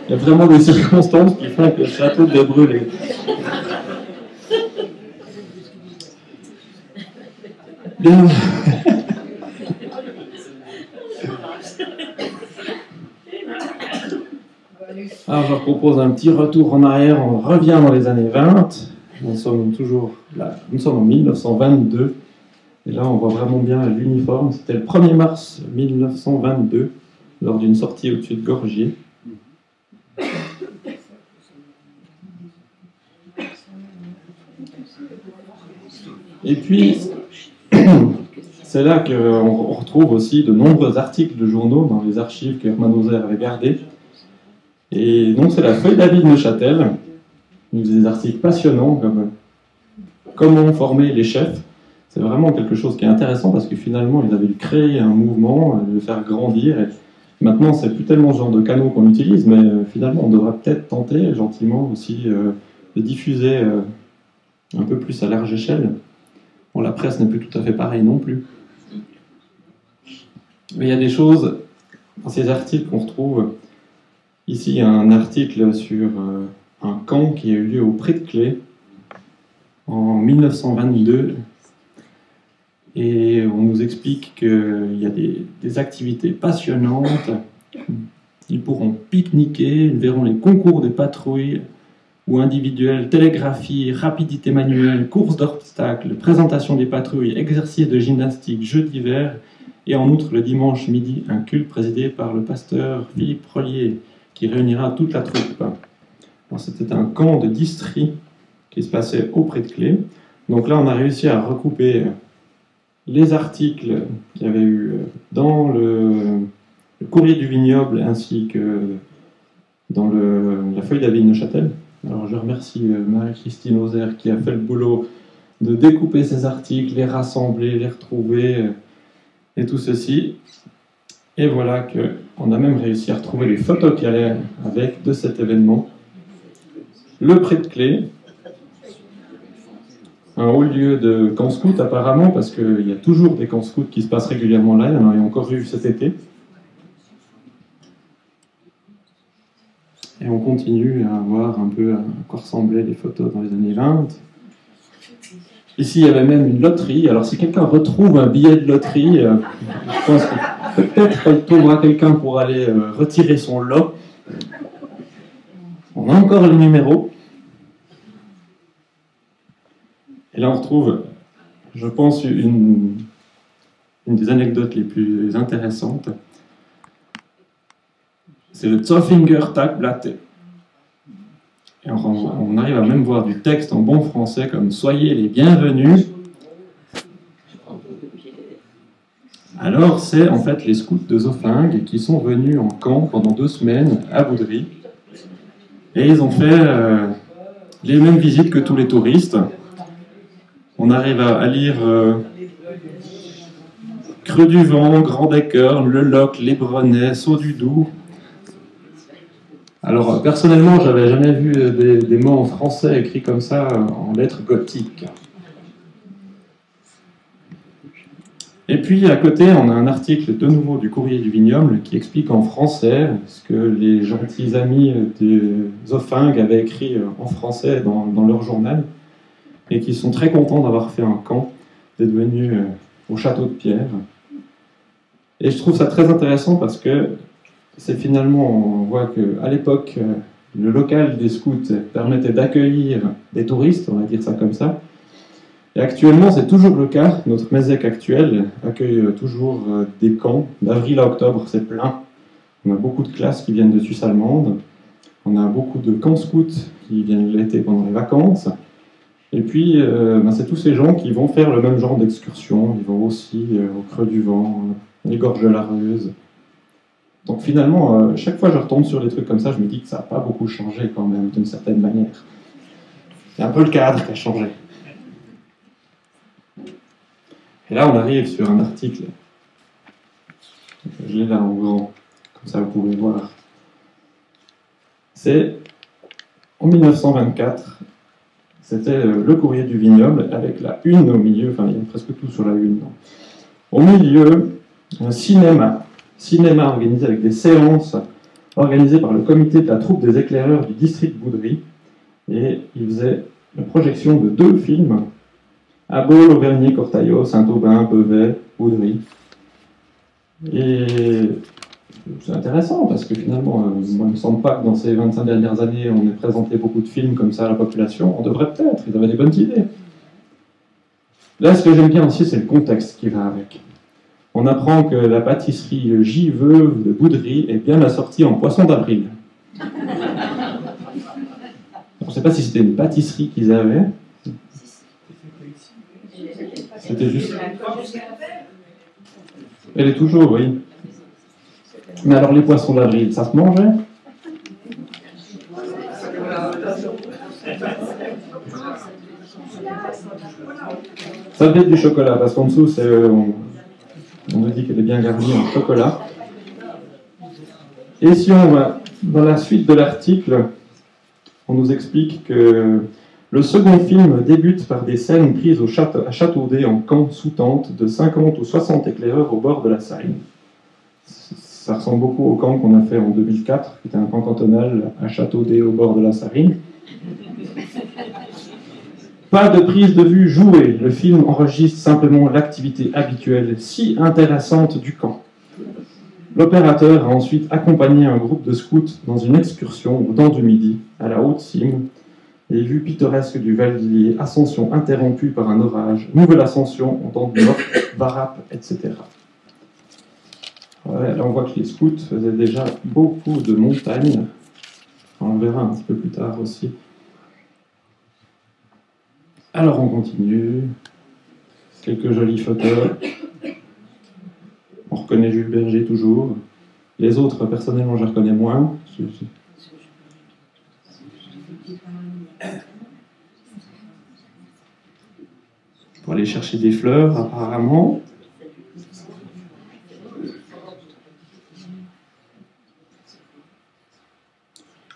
Il y a vraiment des circonstances qui font que le château est brûlé. Bien. Alors, je propose un petit retour en arrière. On revient dans les années 20. Nous sommes toujours là. Nous sommes en 1922. Et là, on voit vraiment bien l'uniforme. C'était le 1er mars 1922, lors d'une sortie au-dessus de Gorgier. Et puis, c'est là qu'on retrouve aussi de nombreux articles de journaux dans les archives que Hermann Hauser avait gardées. Et donc c'est la feuille David Neuchâtel. Il faisait des articles passionnants comme comment former les chefs. C'est vraiment quelque chose qui est intéressant parce que finalement ils avaient créé un mouvement, le faire grandir. Et maintenant c'est plus tellement ce genre de canaux qu'on utilise, mais euh, finalement on devrait peut-être tenter gentiment aussi euh, de diffuser euh, un peu plus à large échelle. La presse n'est plus tout à fait pareil non plus. Mais il y a des choses dans ces articles qu'on retrouve. Ici, il y a un article sur euh, un camp qui a eu lieu au Pré de Clé en 1922. Et on nous explique qu'il y a des, activités passionnantes. Ils pourront pique-niquer, ils verront les concours des patrouilles ou individuelles, télégraphie, rapidité manuelle, course d'obstacles, présentation des patrouilles, exercices de gymnastique, jeux d'hiver, et en outre le dimanche midi, un culte présidé par le pasteur Philippe Rollier, qui réunira toute la troupe. C'était un camp de distri qui se passait auprès de Clé. Donc là, on a réussi à recouper les articles qu'il y avait eu dans le, courrier du vignoble ainsi que dans la feuille d'avis de Neuchâtel. Alors je remercie euh, Marie-Christine Auzer qui a fait le boulot de découper ces articles, les rassembler, les retrouver euh, et tout ceci. Et voilà que on a même réussi à retrouver les photos qui allaient avec de cet événement. Le pré de clé, un haut lieu de camp scout apparemment, parce qu'il y a toujours des camps scouts qui se passent régulièrement là, il y en a encore eu cet été. Et on continue à voir un peu à quoi ressemblaient les photos dans les années 20. Ici, il y avait même une loterie. Alors, si quelqu'un retrouve un billet de loterie, euh, je pense que peut-être il trouvera quelqu'un pour aller euh, retirer son lot. On a encore les numéros. Et là, on retrouve, je pense, une, des anecdotes les plus intéressantes. C'est le Zoffinger Tagblatt. Et on, on arrive à même voir du texte en bon français comme Soyez les bienvenus. Alors, c'est en fait les scouts de Zofing qui sont venus en camp pendant deux semaines à Boudry. Et ils ont fait euh, les mêmes visites que tous les touristes. On arrive à, lire euh, Creux du Vent, Grand Becker, Le Loc, Les Brenets, Saut du. Alors, personnellement, j'avais jamais vu euh, des, mots en français écrits comme ça en lettres gothiques. Et puis, à côté, on a un article de nouveau du courrier du vignoble qui explique en français ce que les gentils amis de Zofing avaient écrit euh, en français dans, dans leur journal et qui sont très contents d'avoir fait un camp, d'être venus euh, au château de Pierre. Et je trouve ça très intéressant parce que c'est finalement, on voit qu'à l'époque, euh, le local des scouts permettait d'accueillir des touristes, on va dire ça comme ça. Et actuellement, c'est toujours le cas. Notre MESEC actuel accueille euh, toujours euh, des camps. D'avril à octobre, c'est plein. On a beaucoup de classes qui viennent de Suisse allemande. On a beaucoup de camps scouts qui viennent l'été pendant les vacances. Et puis, euh, ben, c'est tous ces gens qui vont faire le même genre d'excursion. Ils vont aussi au Creux du Vent, les Gorges de la Reuse. Donc finalement, chaque fois que je retombe sur des trucs comme ça, je me dis que ça n'a pas beaucoup changé quand même, d'une certaine manière. C'est un peu le cadre qui a changé. Et là, on arrive sur un article. Je l'ai là en grand, comme ça vous pouvez voir. C'est en 1924. C'était euh, le courrier du vignoble avec la une au milieu, enfin il y a presque tout sur la une. Au milieu, un cinéma. Cinéma organisé avec des séances organisées par le comité de la troupe des éclaireurs du district Boudry. Et il faisait la projection de deux films à Baule, Auvergne, Cortaillot, Saint-Aubin, Beauvais, Boudry. Et c'est intéressant parce que finalement, euh, moi, il ne me semble pas que dans ces 25 dernières années, on ait présenté beaucoup de films comme ça à la population. On devrait peut-être, ils avaient des bonnes idées. Là, ce que j'aime bien aussi, c'est le contexte qui va avec. On apprend que la pâtisserie J. Veuve de Boudry est bien assortie en poisson d'avril. Je ne sais pas si c'était une pâtisserie qu'ils avaient. Elle est toujours, oui. Mais alors les poissons d'avril, ça se mangeait? Ça devait être du chocolat, parce qu'en dessous, euh, on nous dit qu'elle est bien garnie en chocolat. Et si on va dans la suite de l'article, on nous explique que le second film débute par des scènes prises au château, à Châteaudet en camp sous tente de 50 ou 60 éclaireurs au bord de la Seine. Ça ressemble beaucoup au camp qu'on a fait en 2004, qui était un camp cantonal à Châteaudet au bord de la Sarine. Pas de prise de vue jouée, le film enregistre simplement l'activité habituelle si intéressante du camp. L'opérateur a ensuite accompagné un groupe de scouts dans une excursion au dents du Midi, à la haute les vues pittoresques du Val d'Illier, ascension interrompue par un orage, nouvelle ascension en temps de Varap, etc. Là, on voit que les scouts faisaient déjà beaucoup de montagnes. On verra un petit peu plus tard aussi. Alors on continue. Quelques jolies photos. On reconnaît Jules Berger toujours. Les autres, personnellement, je reconnais moins. Pour aller chercher des fleurs, apparemment.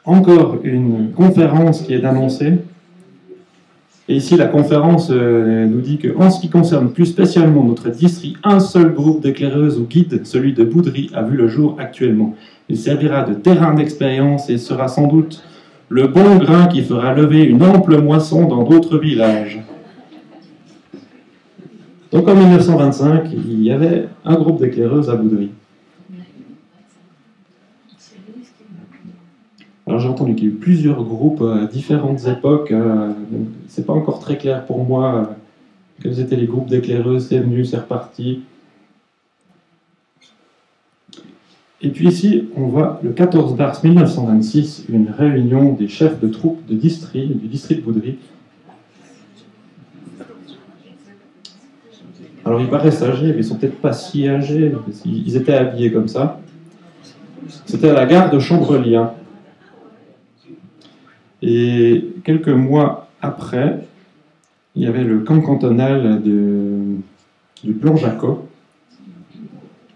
Encore une conférence qui est annoncée. Et ici, la conférence euh, nous dit que, en ce qui concerne plus spécialement notre district, un seul groupe d'éclaireuses ou guides, celui de Boudry, a vu le jour actuellement. Il servira de terrain d'expérience et sera sans doute le bon grain qui fera lever une ample moisson dans d'autres villages. Donc en 1925, il y avait un groupe d'éclaireuses à Boudry. Alors j'ai entendu qu'il y a eu plusieurs groupes à différentes époques. Euh, c'est pas encore très clair pour moi euh, quels étaient les groupes d'éclaireuses. C'est venu, c'est reparti. Et puis ici, on voit le 14 mars 1926, une réunion des chefs de troupes de district, du district Boudry. Alors ils paraissent âgés, mais ils sont peut-être pas si âgés. Ils étaient habillés comme ça. C'était à la gare de Chambrelien. Et quelques mois après, il y avait le camp cantonal de, du Plan.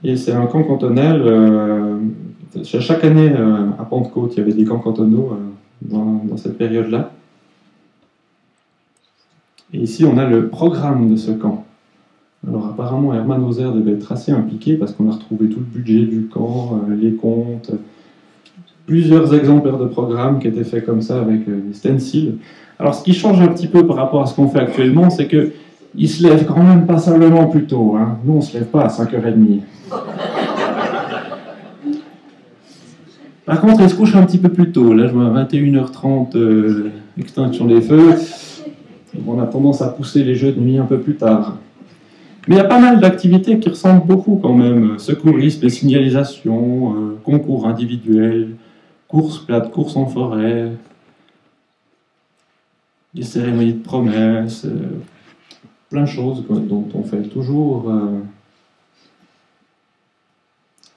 Et c'est un camp cantonal, euh, chaque année euh, à Pentecôte, il y avait des camps cantonaux euh, dans, cette période-là. Et ici, on a le programme de ce camp. Alors apparemment, Hermann Ozer devait être assez impliqué parce qu'on a retrouvé tout le budget du camp, les comptes, plusieurs exemplaires de programmes qui étaient faits comme ça avec des euh, stencils. Alors ce qui change un petit peu par rapport à ce qu'on fait actuellement, c'est que ils se lèvent quand même passablement plus tôt. Hein. Nous, on se lève pas à 5h30. Par contre, ils se couchent un petit peu plus tôt. Là, je vois 21h30, euh, extinction des feux. On a tendance à pousser les jeux de nuit un peu plus tard. Mais il y a pas mal d'activités qui ressemblent beaucoup quand même. Secourisme, signalisation, euh, concours individuels, courses plates, courses en forêt, des cérémonies de promesses, euh, plein de choses dont on fait toujours. Euh.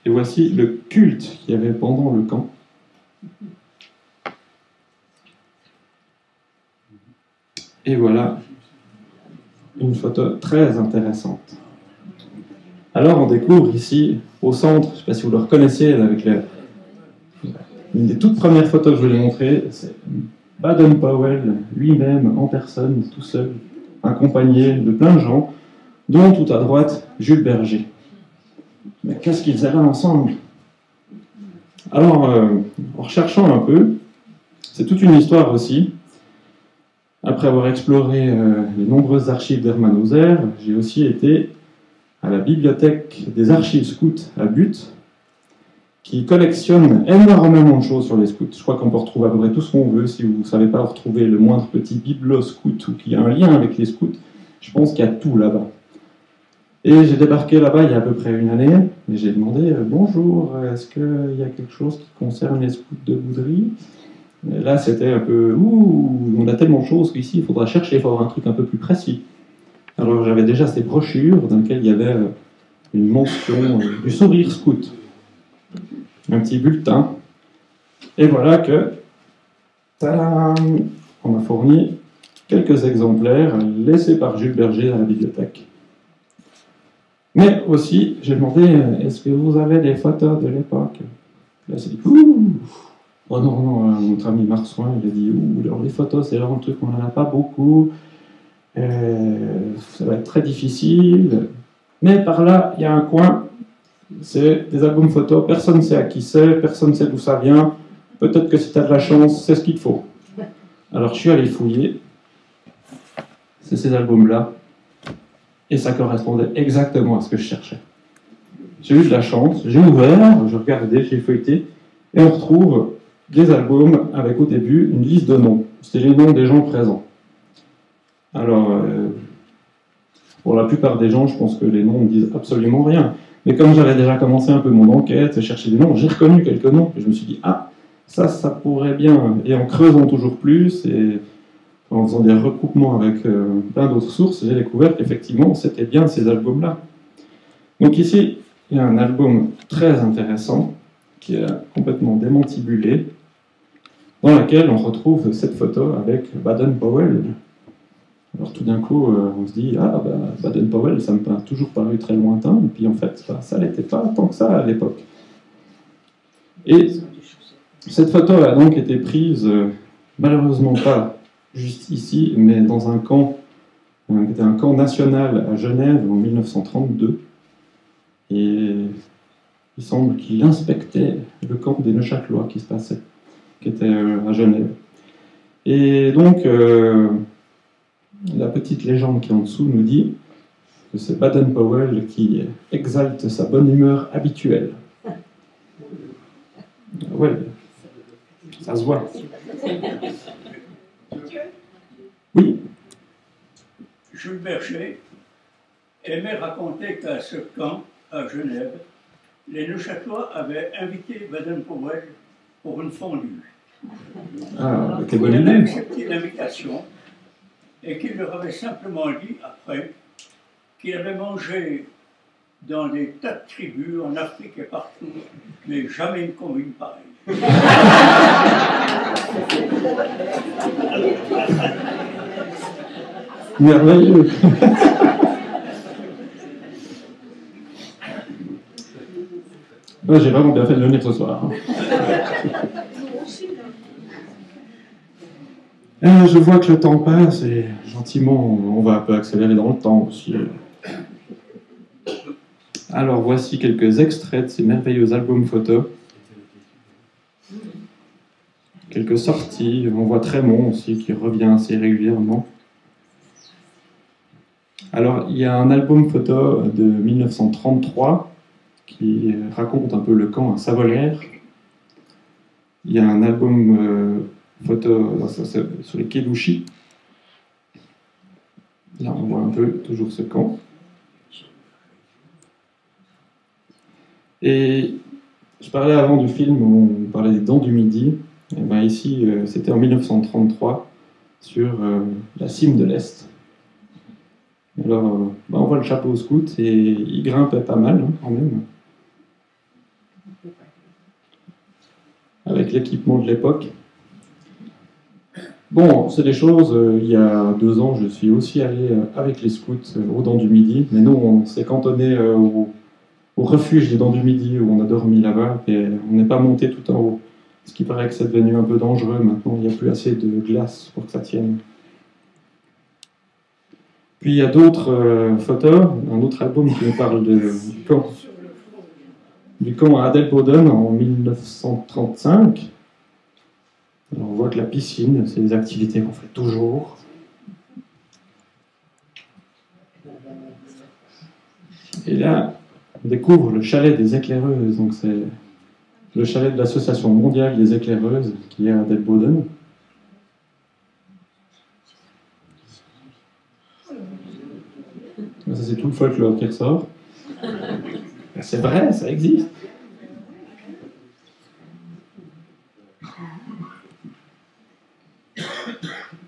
Et voici le culte qu'il y avait pendant le camp. Et voilà une photo très intéressante. Alors on découvre ici, au centre, je ne sais pas si vous le reconnaissez, avec les, des toutes premières photos que je vous ai montrées, c'est Baden-Powell lui-même, en personne, tout seul, accompagné de plein de gens, dont tout à droite, Jules Berger. Mais qu'est-ce qu'ils avaient ensemble? Alors, euh, en recherchant un peu, c'est toute une histoire aussi. Après avoir exploré euh, les nombreuses archives d'Hermann j'ai aussi été à la bibliothèque des archives scouts à Butte, qui collectionne énormément de choses sur les scouts. Je crois qu'on peut retrouver à peu près tout ce qu'on veut. Si vous ne savez pas retrouver le moindre petit bibelot scout ou qui a un lien avec les scouts, je pense qu'il y a tout là-bas. Et j'ai débarqué là-bas il y a à peu près une année et j'ai demandé euh, bonjour, est-ce qu'il y a quelque chose qui concerne les scouts de Boudry? Là, c'était un peu ouh, on a tellement de choses qu'ici il faudra chercher, il faut avoir un truc un peu plus précis. Alors j'avais déjà ces brochures dans lesquelles il y avait euh, une mention du sourire scout. Un petit bulletin. Et voilà que, on m'a fourni quelques exemplaires laissés par Jules Berger à la bibliothèque. Mais aussi, j'ai demandé est-ce que vous avez des photos de l'époque? Là, c'est ouh Oh non, euh, notre ami Marsoin, il a dit ouh, alors les photos, c'est genre un truc qu'on n'en a pas beaucoup. Euh, ça va être très difficile. Mais par là, il y a un coin, c'est des albums photos, personne ne sait à qui c'est, personne ne sait d'où ça vient. Peut-être que si tu as de la chance, c'est ce qu'il te faut. Alors je suis allé fouiller. C'est ces albums-là. Et ça correspondait exactement à ce que je cherchais. J'ai eu de la chance, j'ai ouvert, je regardais, j'ai feuilleté, et on retrouve des albums avec au début une liste de noms. C'était les noms des gens présents. Alors, euh, pour la plupart des gens, je pense que les noms ne disent absolument rien. Mais comme j'avais déjà commencé un peu mon enquête, chercher des noms, j'ai reconnu quelques noms, et je me suis dit, ah, ça, ça pourrait bien. Et en creusant toujours plus, et en faisant des recoupements avec euh, plein d'autres sources, j'ai découvert qu'effectivement, c'était bien ces albums-là. Donc ici, il y a un album très intéressant, qui est complètement démantibulé, dans lequel on retrouve cette photo avec Baden-Powell. Alors tout d'un coup, euh, on se dit, ah, bah, Baden-Powell, ça me a toujours paru très lointain, et puis en fait, bah, ça n'était pas tant que ça à l'époque. Et cette photo a donc été prise, euh, malheureusement pas juste ici, mais dans un camp, euh, qui était un camp national à Genève en 1932. Et il semble qu'il inspectait le camp des Neuchâtelois qui se passait, qui était euh, à Genève. Et donc, euh, la petite légende qui est en dessous nous dit que c'est Baden-Powell qui exalte sa bonne humeur habituelle. Ouais, ça se voit. Oui. Jules Berger aimait raconter qu'à ce camp, à Genève, les Neuchâtelois avaient invité Baden-Powell pour une fondue. Ah, quelle bonne Il avait accepté l'invitation et qu'il leur avait simplement dit après qu'il avait mangé dans des tas de tribus en Afrique et partout, mais jamais une combine pareille. Merveilleux. J'ai vraiment bien fait de venir ce soir. Euh, je vois que le temps passe et gentiment, on va un peu accélérer dans le temps aussi. Alors voici quelques extraits de ces merveilleux albums photos. Quelques sorties. On voit Trémont aussi qui revient assez régulièrement. Alors il y a un album photo de 1933 qui raconte un peu le camp à Savolaire. Il y a un album euh, photo sur les quais Là, on voit un peu toujours ce camp. Et je parlais avant du film où on parlait des Dents du Midi. Et ben ici, euh, c'était en 1933 sur euh, la cime de l'Est. Alors, ben on voit le chapeau scout et il grimpe pas mal hein, quand même. Avec l'équipement de l'époque. Bon, c'est des choses, euh, il y a deux ans, je suis aussi allé euh, avec les scouts euh, aux Dents du Midi, mais nous, on s'est cantonné au, refuge des Dents du Midi, où on a dormi là-bas, et on n'est pas monté tout en haut. Ce qui paraît que c'est devenu un peu dangereux maintenant, il n'y a plus assez de glace pour que ça tienne. Puis il y a d'autres photos, un autre album qui nous parle de, du camp à Adelboden en 1935. on voit que la piscine, c'est des activités qu'on fait toujours. Et là, on découvre le chalet des éclaireuses. Donc c'est le chalet de l'Association mondiale des éclaireuses qui est à Adelboden. Ça, c'est tout le folklore qui ressort. C'est vrai, ça existe.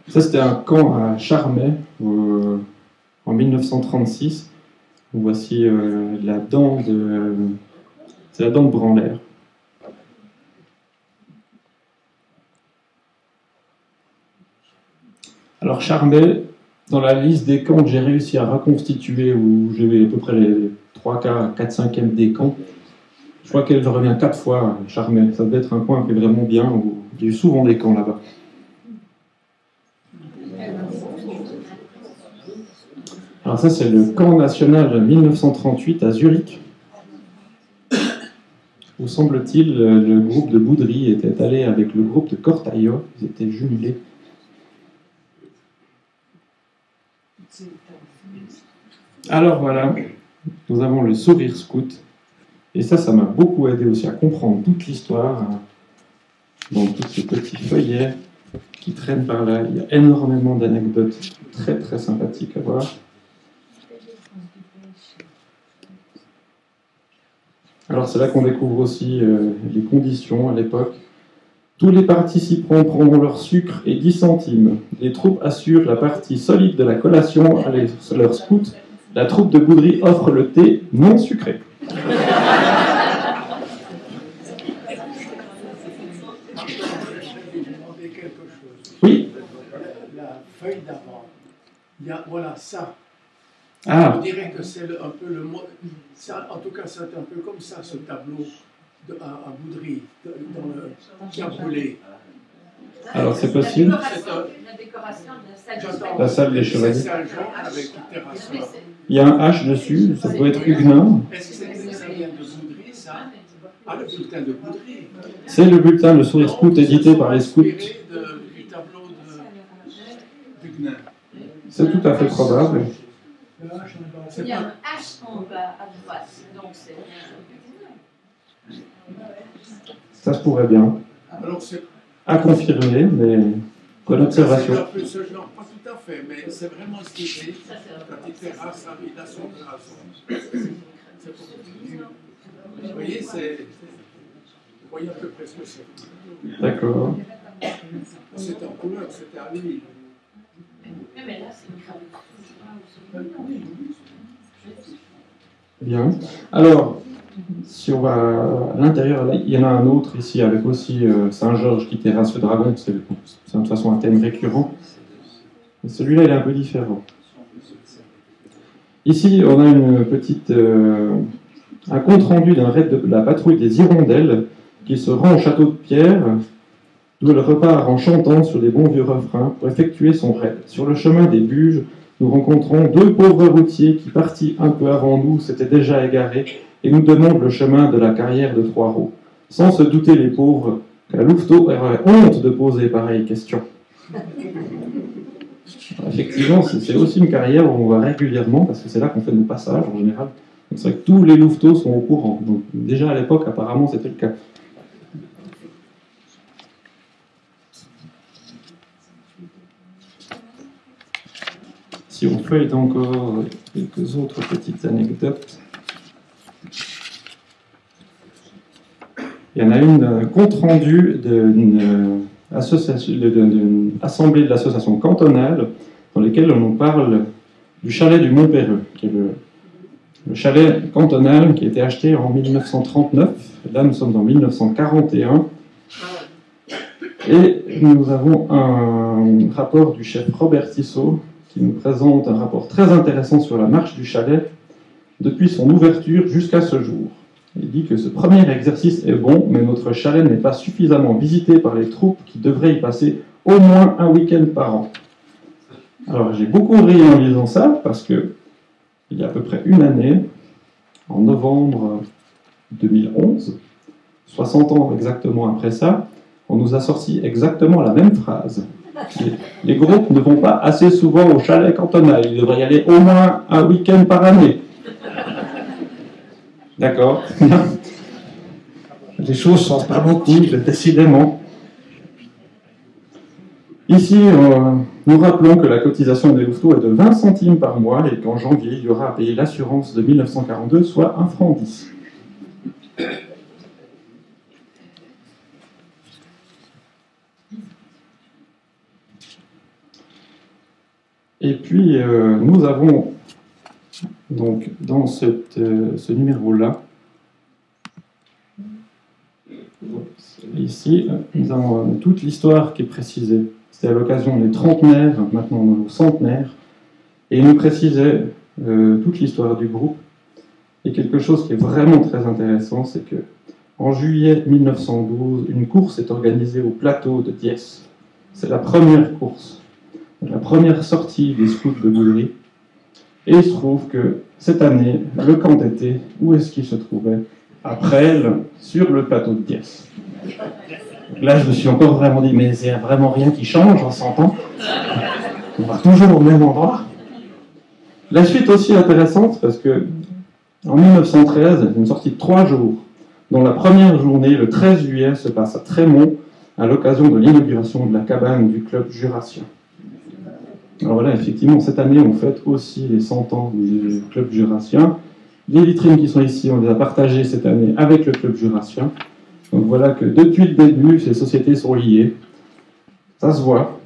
Ça, c'était un camp à Charmey en 1936. Voici euh, la dent de. C'est la dent de branlère. Alors Charmet, dans la liste des camps que j'ai réussi à reconstituer, où j'ai à peu près les 3 quarts, 4 cinquièmes des camps, je crois qu'elle revient 4 fois, Charmet. Ça doit être un coin qui est vraiment bien, il y a eu souvent des camps là-bas. Alors ça, c'est le camp national 1938 à Zurich, où semble-t-il le groupe de Boudry était allé avec le groupe de Cortaillot, ils étaient jumelés. Alors voilà, nous avons le sourire scout. Et ça, ça m'a beaucoup aidé aussi à comprendre toute l'histoire hein, dans tous ces petits feuillets qui traînent par là. Il y a énormément d'anecdotes très très sympathiques à voir. Alors c'est là qu'on découvre aussi euh, les conditions à l'époque. Tous les participants prendront leur sucre et 10 centimes. Les troupes assurent la partie solide de la collation à leurs scouts. La troupe de Boudry offre le thé non sucré. Oui La feuille d'avant, il y a, voilà, ça. Ah. On dirait que c'est un peu le en tout cas, c'est un peu comme ça, ce tableau de, à, à, Boudry, dans le, qui a brûlé. Alors, c'est possible. La décoration de la La salle des chevaliers. Saint-Jean avec une terrasse. Il y a un H dessus, ça peut être Huguenin. Est-ce que ça vient de Boudry, ça Ah, le bulletin de Boudry. C'est le bulletin Le Sourire Scout édité par les scouts. C'est tout à fait probable. Il y a un H en bas à droite, donc c'est. Ça se pourrait bien. C'est. À confirmer, mais bonne observation. Pas tout à fait, mais c'est vraiment ce qui est. La petite terrasse, la son terrasse. Vous voyez, c'est. Vous voyez à peu près ce que c'est. D'accord. C'était en couleur, c'était à l'huile. Mais là, c'est une Bien. Alors, si on va à l'intérieur, il y en a un autre ici avec aussi euh, Saint-Georges qui terrasse le dragon. C'est de toute façon un thème récurrent. Celui-là, il est un peu différent. Ici, on a une petite, euh, un compte rendu d'un raid de la patrouille des Hirondelles qui se rend au château de Pierre, d'où elle repart en chantant sur les bons vieux refrains pour effectuer son raid. Sur le chemin des Buges, nous rencontrons deux pauvres routiers qui, partis un peu avant nous, s'étaient déjà égarés et nous demandent le chemin de la carrière de Trois-Roues. Sans se douter, les pauvres, qu'à Louveteau aurait honte de poser pareille question. Effectivement, c'est aussi une carrière où on va régulièrement, parce que c'est là qu'on fait nos passages en général. C'est vrai que tous les louveteaux sont au courant. Donc, déjà à l'époque, apparemment, c'était le cas. Si on feuille encore quelques autres petites anecdotes. Il y en a une euh, compte rendu d'une assemblée de l'association cantonale dans laquelle on parle du chalet du Montpéreux, qui est le, le, chalet cantonal qui a été acheté en 1939. Là, nous sommes en 1941. Et nous avons un rapport du chef Robert Tissot qui nous présente un rapport très intéressant sur la marche du chalet depuis son ouverture jusqu'à ce jour. Il dit que ce premier exercice est bon, mais notre chalet n'est pas suffisamment visité par les troupes qui devraient y passer au moins un week-end par an. Alors j'ai beaucoup ri en lisant ça parce que il y a à peu près une année, en novembre 2011, 60 ans exactement après ça, on nous a sorti exactement la même phrase. Les, groupes ne vont pas assez souvent au chalet cantonal. Ils devraient y aller au moins un week-end par année. D'accord Les choses changent pas beaucoup, décidément. Ici, euh, nous rappelons que la cotisation des louveteaux est de 20 centimes par mois et qu'en janvier, il y aura à payer l'assurance de 1942, soit 1 franc 10. Et puis, euh, nous avons Donc, dans euh, ce numéro-là, ici, nous avons euh, toute l'histoire qui est précisée. C'était à l'occasion des trentenaires, maintenant on est au centenaire, et nous précisait toute l'histoire du groupe. Et quelque chose qui est vraiment très intéressant, c'est que en juillet 1912, une course est organisée au plateau de Diès. C'est la première course, la première sortie des scouts de Boudry. Et il se trouve que cette année, le camp d'été, où est-ce qu'il se trouvait À Presles, sur le plateau de Diès. Là, je me suis encore vraiment dit, mais c'est vraiment rien qui change en 100 ans. On va toujours au même endroit. La suite aussi intéressante parce que en 1913, une sortie de trois jours, dont la première journée, le 13 juillet, se passe à Trémont à l'occasion de l'inauguration de la cabane du club jurassien. Alors voilà, effectivement, cette année, on fête aussi les 100 ans du club jurassien. Les vitrines qui sont ici, on les a partagées cette année avec le club jurassien. Donc voilà que depuis le début, ces sociétés sont liées. Ça se voit.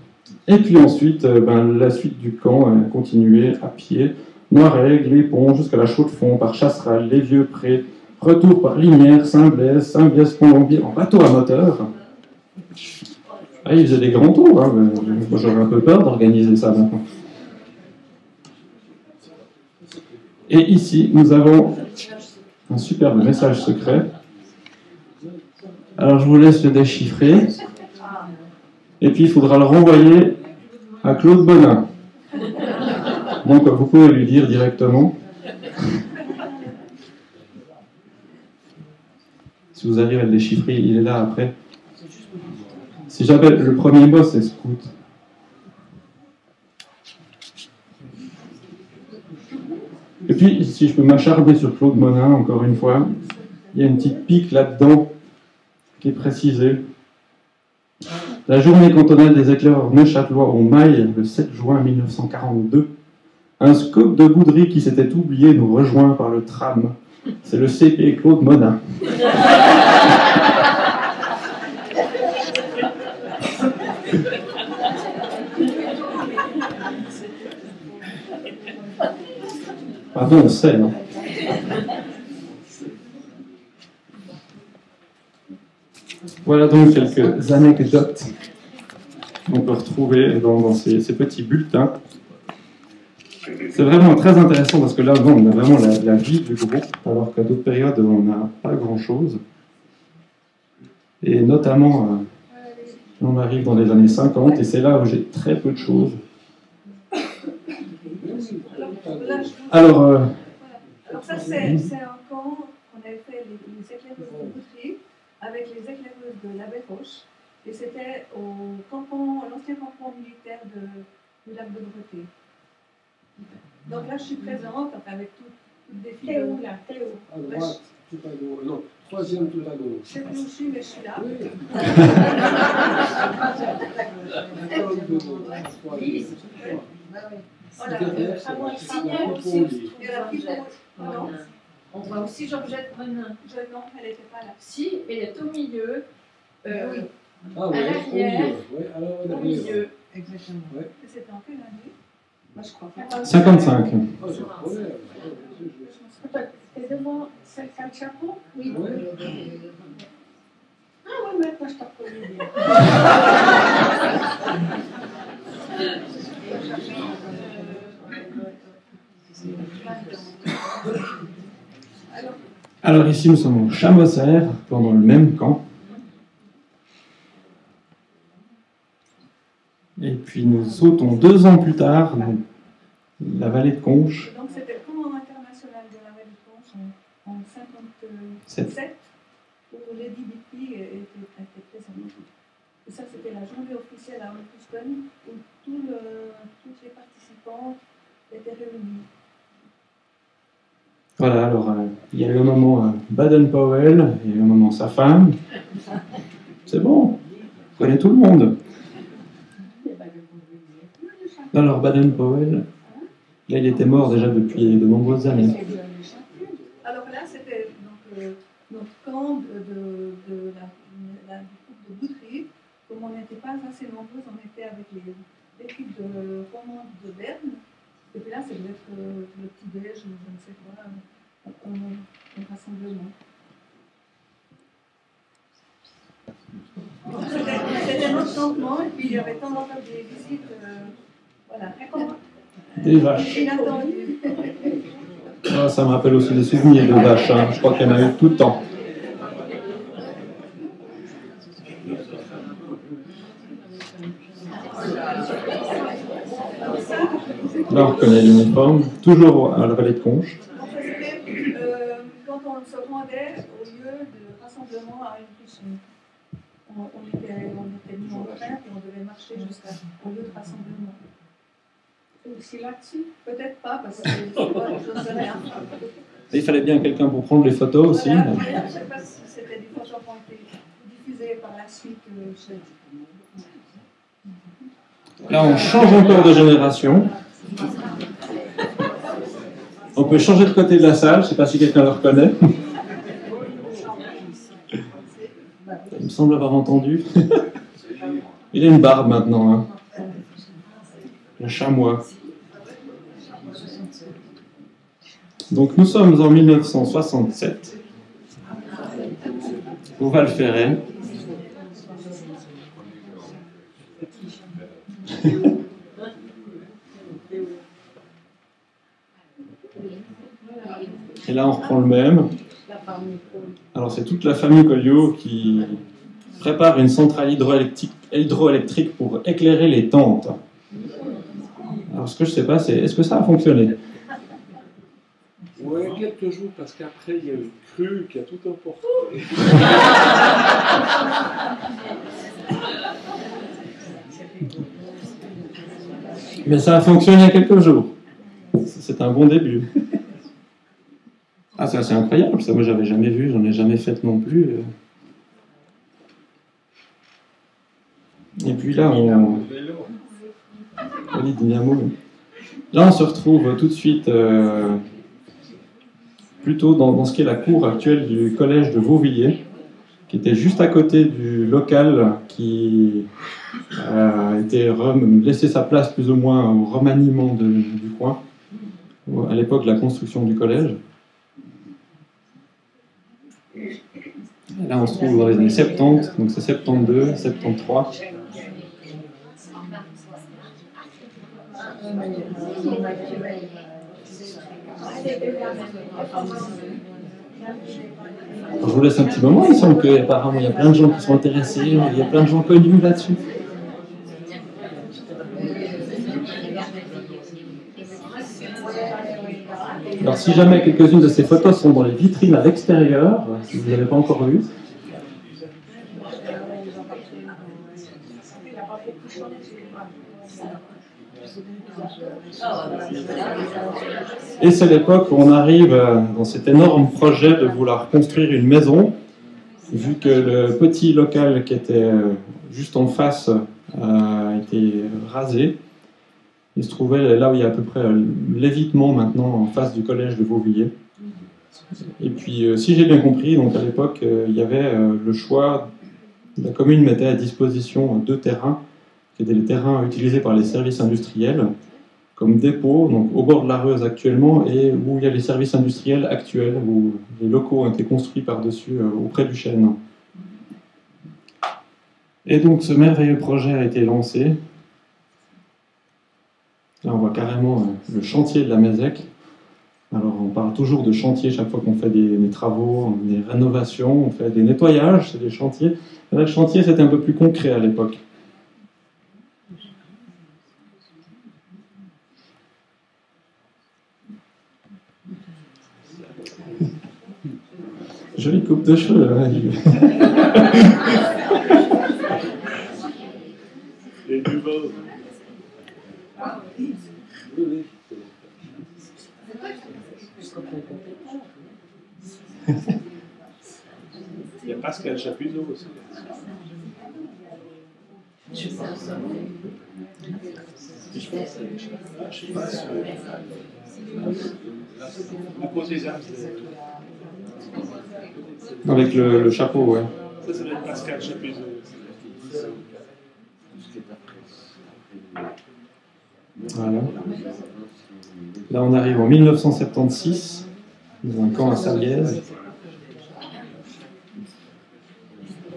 Et puis ensuite, euh, ben, la suite du camp a continué à pied. Noiret, les ponts, jusqu'à la Chaux-de-Fonds, par Chasseral, les Vieux Prés, retour par Limière, Saint-Blaise, Saint-Blaise-Colombier en bateau à moteur. Ah, ils faisaient des grands tours, hein, moi j'aurais un peu peur d'organiser ça maintenant. Et ici, nous avons un superbe message secret. Alors je vous laisse le déchiffrer. Et puis il faudra le renvoyer à Claude Bonin. Donc vous pouvez lui dire directement. Si vous arrivez à le déchiffrer, il est là après. Si j'appelle le premier mot, c'est scout. Et puis, si je peux m'acharder sur Claude Monin, encore une fois, il y a une petite pique là-dedans qui est précisée. La journée cantonale des éclaireurs neuchâtelois au Mail, le 7 juin 1942, un scope de Boudry qui s'était oublié nous rejoint par le tram. C'est le CP Claude Monin. Pardon, on sait. Hein. Voilà donc quelques anecdotes qu'on peut retrouver dans, ces, petits bulletins. C'est vraiment très intéressant parce que là, on a vraiment la, vie du groupe, alors qu'à d'autres périodes, on n'a pas grand-chose. Et notamment, euh, on arrive dans les années 50 et c'est là où j'ai très peu de choses. Alors, euh, Alors ça, c'est un camp qu'on avait fait les, les éclaireurs de Boutry avec les éclaireuses de la Roche. Et c'était au campement, l'ancien campement militaire de, du lac de Breté. Donc là, je suis présente avec toutes des filles. Théo, là, Théo. À droite, tout à gauche. Non, troisième tout à gauche. Je sais plus où je suis, mais je suis là. Oui. Voilà, On voit aussi Georgette Brenin. Non, elle n'était pas là. Si, elle est au milieu. Euh, oui. Ah oui, à l'arrière. Oui, alors au milieu. Exactement. C'était en quelle année Moi, je crois pas. 55. C'était devant le chapeau? Oui. Ah oui, mais moi, je t'en connais bien. Alors ici, nous sommes au Chamosser, pendant le même camp. Et puis nous sautons deux ans plus tard dans la vallée de Conches. Donc c'était le camp international de la vallée de Conches en, 1957, où Lady Bippy était, présente. Et ça, c'était la journée officielle à Houston, où le, tous les participants étaient réunis. Alors euh, il y a eu un moment euh, Baden-Powell, il y a eu un moment sa femme. C'est bon, vous connaissez tout le monde. Alors Baden-Powell, là il était mort déjà depuis de nombreuses années. Alors là, c'était euh, notre camp de, de, la, de Boudry. Comme on n'était pas assez nombreux, on était avec l'équipe de Romans de Berne Et puis là, c'est peut-être le petit-déj, je ne sais pas, un, un rassemblement. C'était notre campement, et puis il y avait tant d'entre des visites, euh, voilà. Des vaches. Inattendues. Ah, ça me rappelle aussi des souvenirs de vaches. hein. Je crois qu'il y en a eu tout le temps. Là, on reconnaît l'uniforme, toujours à la vallée de Conches. En fait, c'était euh, quand on se rendait au lieu de rassemblement à une piscine. On, on était, on était mis en train et on devait marcher jusqu'au lieu de rassemblement. C'est là-dessus Peut-être pas, parce que je rien. Et il fallait bien quelqu'un pour prendre les photos aussi. Voilà, je ne sais pas si c'était des photos qui ont été diffusées par la suite. euh, chez- Là, on change encore de génération. On peut changer de côté de la salle, je ne sais pas si quelqu'un le reconnaît. Il semble avoir entendu. Il a une barbe maintenant. Hein. Le chamois. Donc nous sommes en 1967 au Val-Ferret. Et là, on reprend le même. Alors, c'est toute la famille Collio qui prépare une centrale hydroélectrique, hydroélectrique pour éclairer les tentes. Alors, ce que je ne sais pas, c'est est-ce que ça a fonctionné? Ouais, quelques jours, parce qu'après, il y a une crue qui a tout emporté. Mais ça a fonctionné il y a quelques jours. C'est un bon début. Ah, ça c'est incroyable, ça moi j'avais jamais vu, j'en ai jamais fait non plus. Et puis là, on. Là, on se retrouve tout de suite euh, plutôt dans, dans ce qui est la cour actuelle du collège de Vauvilliers, qui était juste à côté du local qui a été rem- laissé sa place plus ou moins au remaniement de- du coin, à l'époque de la construction du collège. Là, on se trouve dans les années 70, donc c'est 72, 73. Je vous laisse un petit moment, il semble qu'apparemment il y a plein de gens qui sont intéressés, il y a plein de gens connus là-dessus. Alors si jamais quelques-unes de ces photos sont dans les vitrines à l'extérieur, si vous ne l'avez pas encore vu, Et c'est l'époque où on arrive euh, dans cet énorme projet de vouloir construire une maison, vu que le petit local qui était euh, juste en face euh, a été rasé. Il se trouvait là où il y a à peu près euh, l'évitement maintenant en face du collège de Vauvilliers. Et puis, euh, si j'ai bien compris, donc à l'époque, euh, il y avait euh, le choix, la commune mettait à disposition deux terrains, qui étaient les terrains utilisés par les services industriels, comme dépôt, donc au bord de la Reuse actuellement, et où il y a les services industriels actuels, où les locaux ont été construits par-dessus, euh, auprès du chêne. Et donc ce merveilleux projet a été lancé. Là, on voit carrément euh, le chantier de la Mézec. Alors, on parle toujours de chantier chaque fois qu'on fait des, des travaux, des rénovations, on fait des nettoyages, c'est des chantiers. Là, le chantier, c'était un peu plus concret à l'époque. Jolie coupe de cheveux. hein, du beau. Oui, oui. Il y a Pascal Chapuzot aussi. Je pense. Je pense. Je c'est. Avec le, le chapeau, ouais. Ça, ça doit être Pascal Chapuzot. Voilà. Là, on arrive en 1976, dans un camp à Saliège.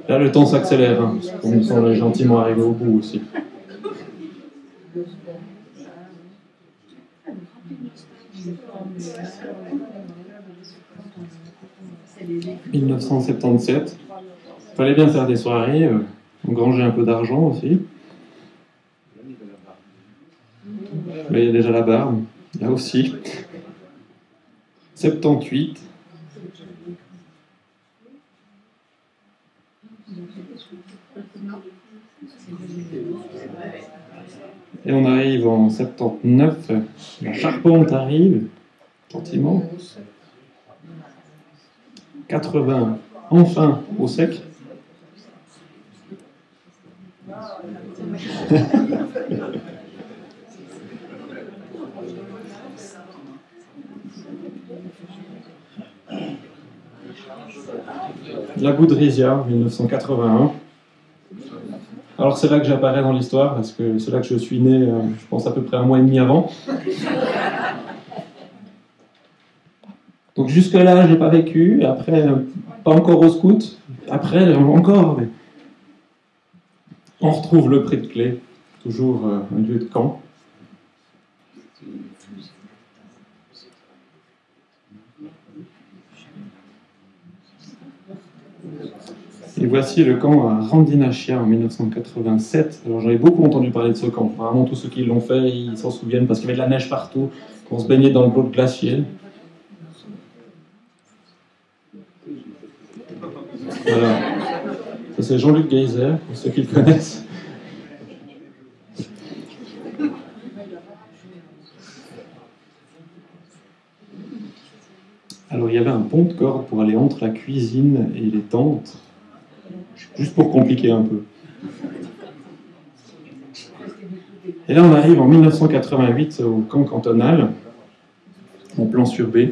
Là, le temps s'accélère, hein, on nous semble gentiment arriver au bout aussi. 1977. Il fallait bien faire des soirées, euh, engranger un peu d'argent aussi. Là, il y a déjà la barbe. Là aussi. 78. Et on arrive en 79, la charpente arrive, gentiment. 80, enfin au sec. La Boudrisia, 1981. Alors c'est là que j'apparais dans l'histoire, parce que c'est là que je suis né, euh, je pense à peu près un mois et demi avant. Donc jusque-là, j'ai pas vécu, après, euh, pas encore au scout, après, encore. On retrouve le pré de clé, toujours euh, un lieu de camp. Et voici le camp à Randinachia en 1987. Alors j'en ai beaucoup entendu parler de ce camp. Vraiment tous ceux qui l'ont fait, ils s'en souviennent parce qu'il y avait de la neige partout, qu'on se baignait dans le de glacier. Voilà. C'est Jean-Luc Geyser, pour ceux qui le connaissent. Alors il y avait un pont de corde pour aller entre la cuisine et les tentes juste pour compliquer un peu. Et là, on arrive en 1988 au camp cantonal, en plan sur B.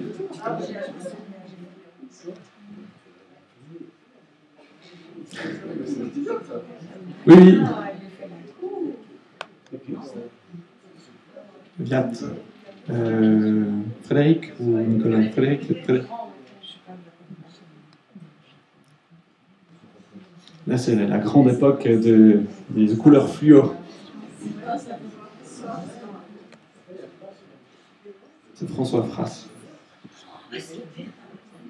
Oui, oui. Viat. Euh, Frédéric ou Nicolas Frédéric. Là, c'est la grande époque de, des couleurs fluo. C'est François Frasse.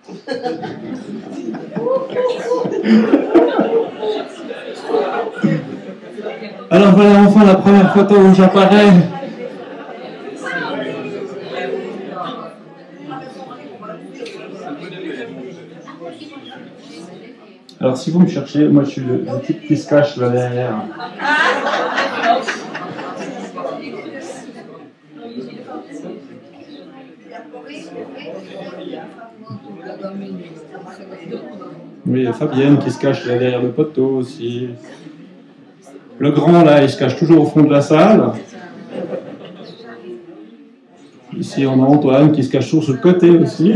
Alors voilà enfin la première photo où j'apparais. Alors si vous me cherchez, moi je suis le, type qui se cache là derrière. A Fabienne qui se cache là derrière le poteau aussi. Le grand là, il se cache toujours au fond de la salle. Ici on a Antoine qui se cache sur le côté aussi.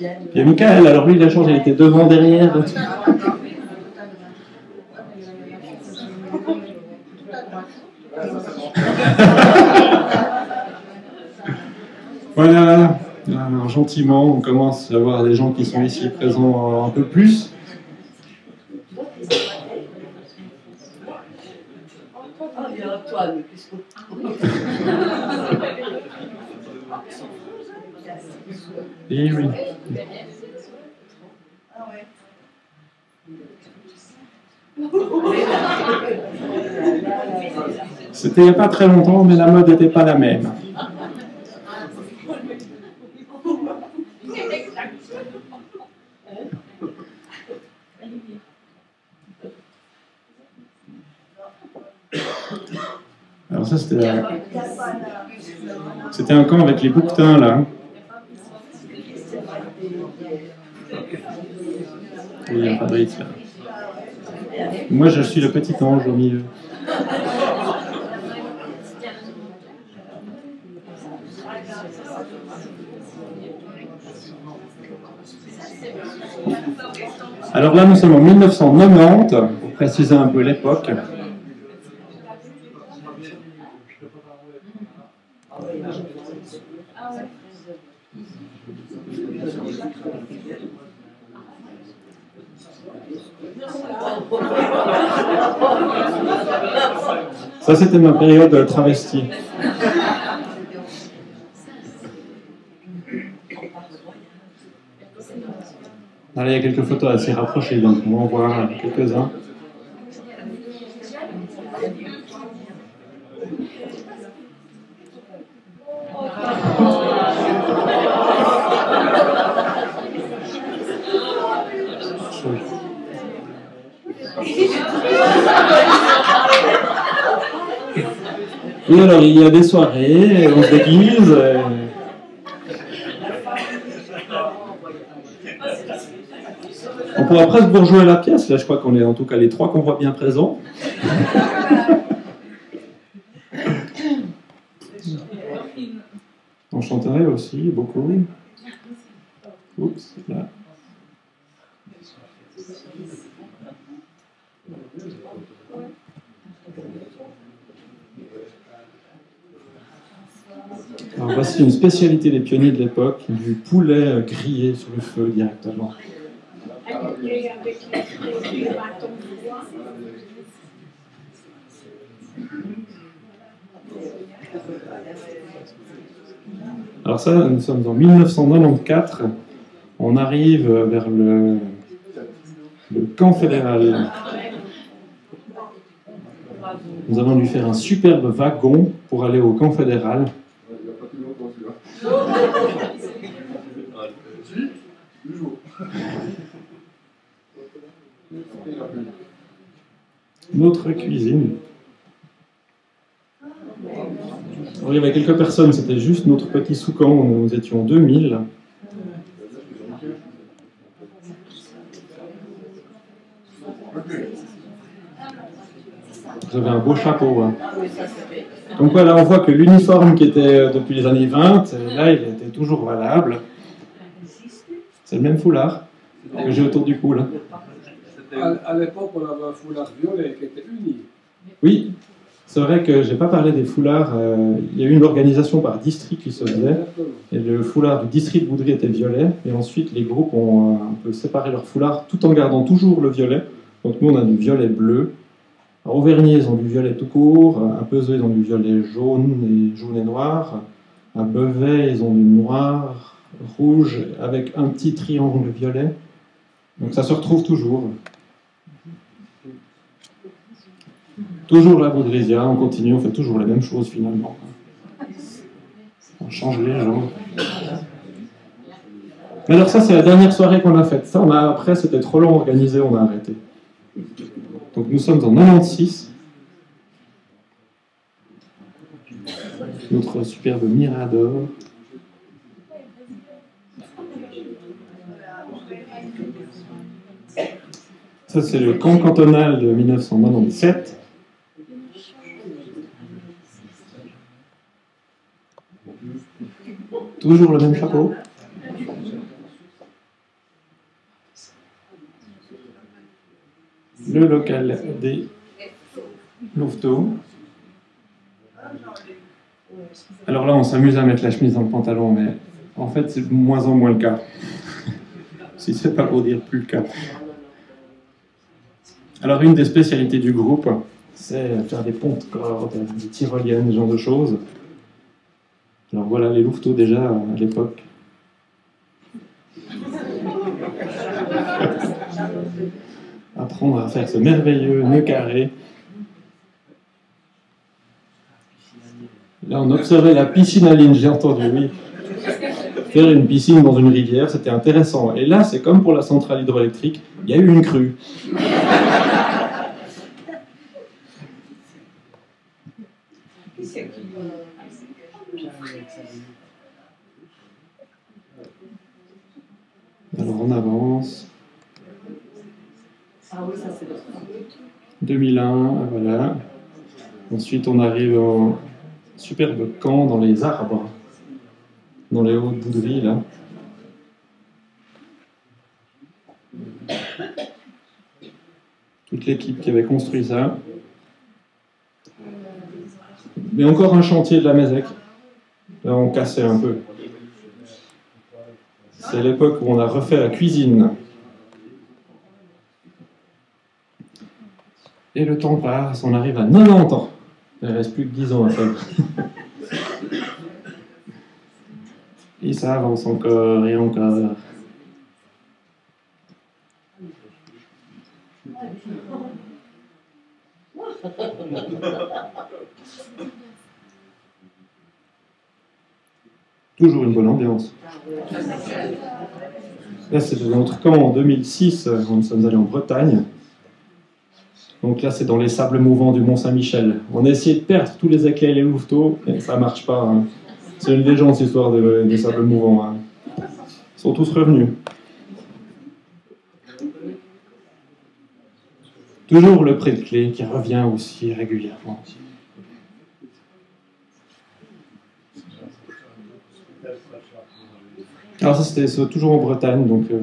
Il y a Michael, alors lui, il a changé, il était devant, derrière. Voilà, alors, gentiment, on commence à voir des gens qui sont ici présents un peu plus. Et oui. C'était il n'y a pas très longtemps, mais la mode n'était pas la même. Alors ça, c'était... C'était un camp avec les bouquetins, là. Oui, il y a Fabrice, là. Moi, je suis le petit ange au milieu. Alors là, nous sommes en 1990, pour préciser un peu l'époque. Ça, c'était ma période travestie. il y a quelques photos assez rapprochées, donc on va en voir quelques-uns. Oui, alors il y a des soirées, on se déguise. On pourra presque vous rejouer la pièce. Là, je crois qu'on est en tout cas les trois qu'on voit bien présents. On chanterait aussi beaucoup. Oups, là. Alors voici une spécialité des pionniers de l'époque, du poulet grillé sur le feu directement. Alors ça, nous sommes en 1994. On arrive vers le, le camp fédéral. Nous avons dû faire un superbe wagon pour aller au camp fédéral. Notre cuisine. il y avait quelques personnes, c'était juste notre petit soucan, nous étions 2000. Vous avez un beau chapeau. Hein. Donc voilà, on voit que l'uniforme qui était euh, depuis les années 20, là, il était toujours valable. C'est le même foulard que j'ai autour du cou. Là. À, l'époque, on avait un foulard violet qui était uni. Oui, c'est vrai que je n'ai pas parlé des foulards. Euh, il y a eu une organisation par district qui se faisait. Et le foulard du district Boudry était violet. Et ensuite, les groupes ont euh, un peu séparé leurs foulards tout en gardant toujours le violet. Donc nous, on a du violet bleu. À Auvergne, ils ont du violet tout court. À Peseux, ils ont du violet jaune et jaune et noir. À Bevet, ils ont du noir, rouge avec un petit triangle violet. Donc ça se retrouve toujours. Toujours la Baudrisia, on continue, on fait toujours la même chose finalement. On change les gens. Mais alors ça, c'est la dernière soirée qu'on a faite. Ça, après, c'était trop long organisé, on a arrêté. Donc nous sommes en 96. Notre superbe Mirador. Ça, c'est le camp cantonal de 1997. Toujours le même chapeau. Le local des Louveteaux. Alors là, on s'amuse à mettre la chemise dans le pantalon, mais en fait, c'est moins en moins le cas. si c'est pas pour dire plus le cas. Alors, une des spécialités du groupe, c'est faire des ponts de corde, des tyroliennes, ce genre de choses. Alors voilà les louveteaux déjà à l'époque. Apprendre à faire ce merveilleux nœud carré. Là, on observait la piscine à ligne, j'ai entendu, oui. Faire une piscine dans une rivière, c'était intéressant. Et là, c'est comme pour la centrale hydroélectrique, il y a eu une crue. Alors on avance. 2001, voilà. Ensuite on arrive au superbe camp dans les arbres, dans les hautes bouderies là. Toute l'équipe qui avait construit ça. Mais encore un chantier de la Mézec. Là, on cassait un peu. C'est l'époque où on a refait la cuisine. Et le temps passe, on arrive à 90 ans. Il ne reste plus que 10 ans à faire. Et ça avance encore et encore. Toujours une bonne ambiance. Là, c'est notre camp en 2006, nous sommes allés en Bretagne. Donc là, c'est dans les sables mouvants du Mont-Saint-Michel. On a essayé de perdre tous les éclairs et les louveteaux, mais ça marche pas. Hein. C'est une légende, cette histoire des sables mouvants. Hein. Ils sont tous revenus. Toujours le prêt de clé qui revient aussi régulièrement. Alors ça c'était toujours en Bretagne, donc euh,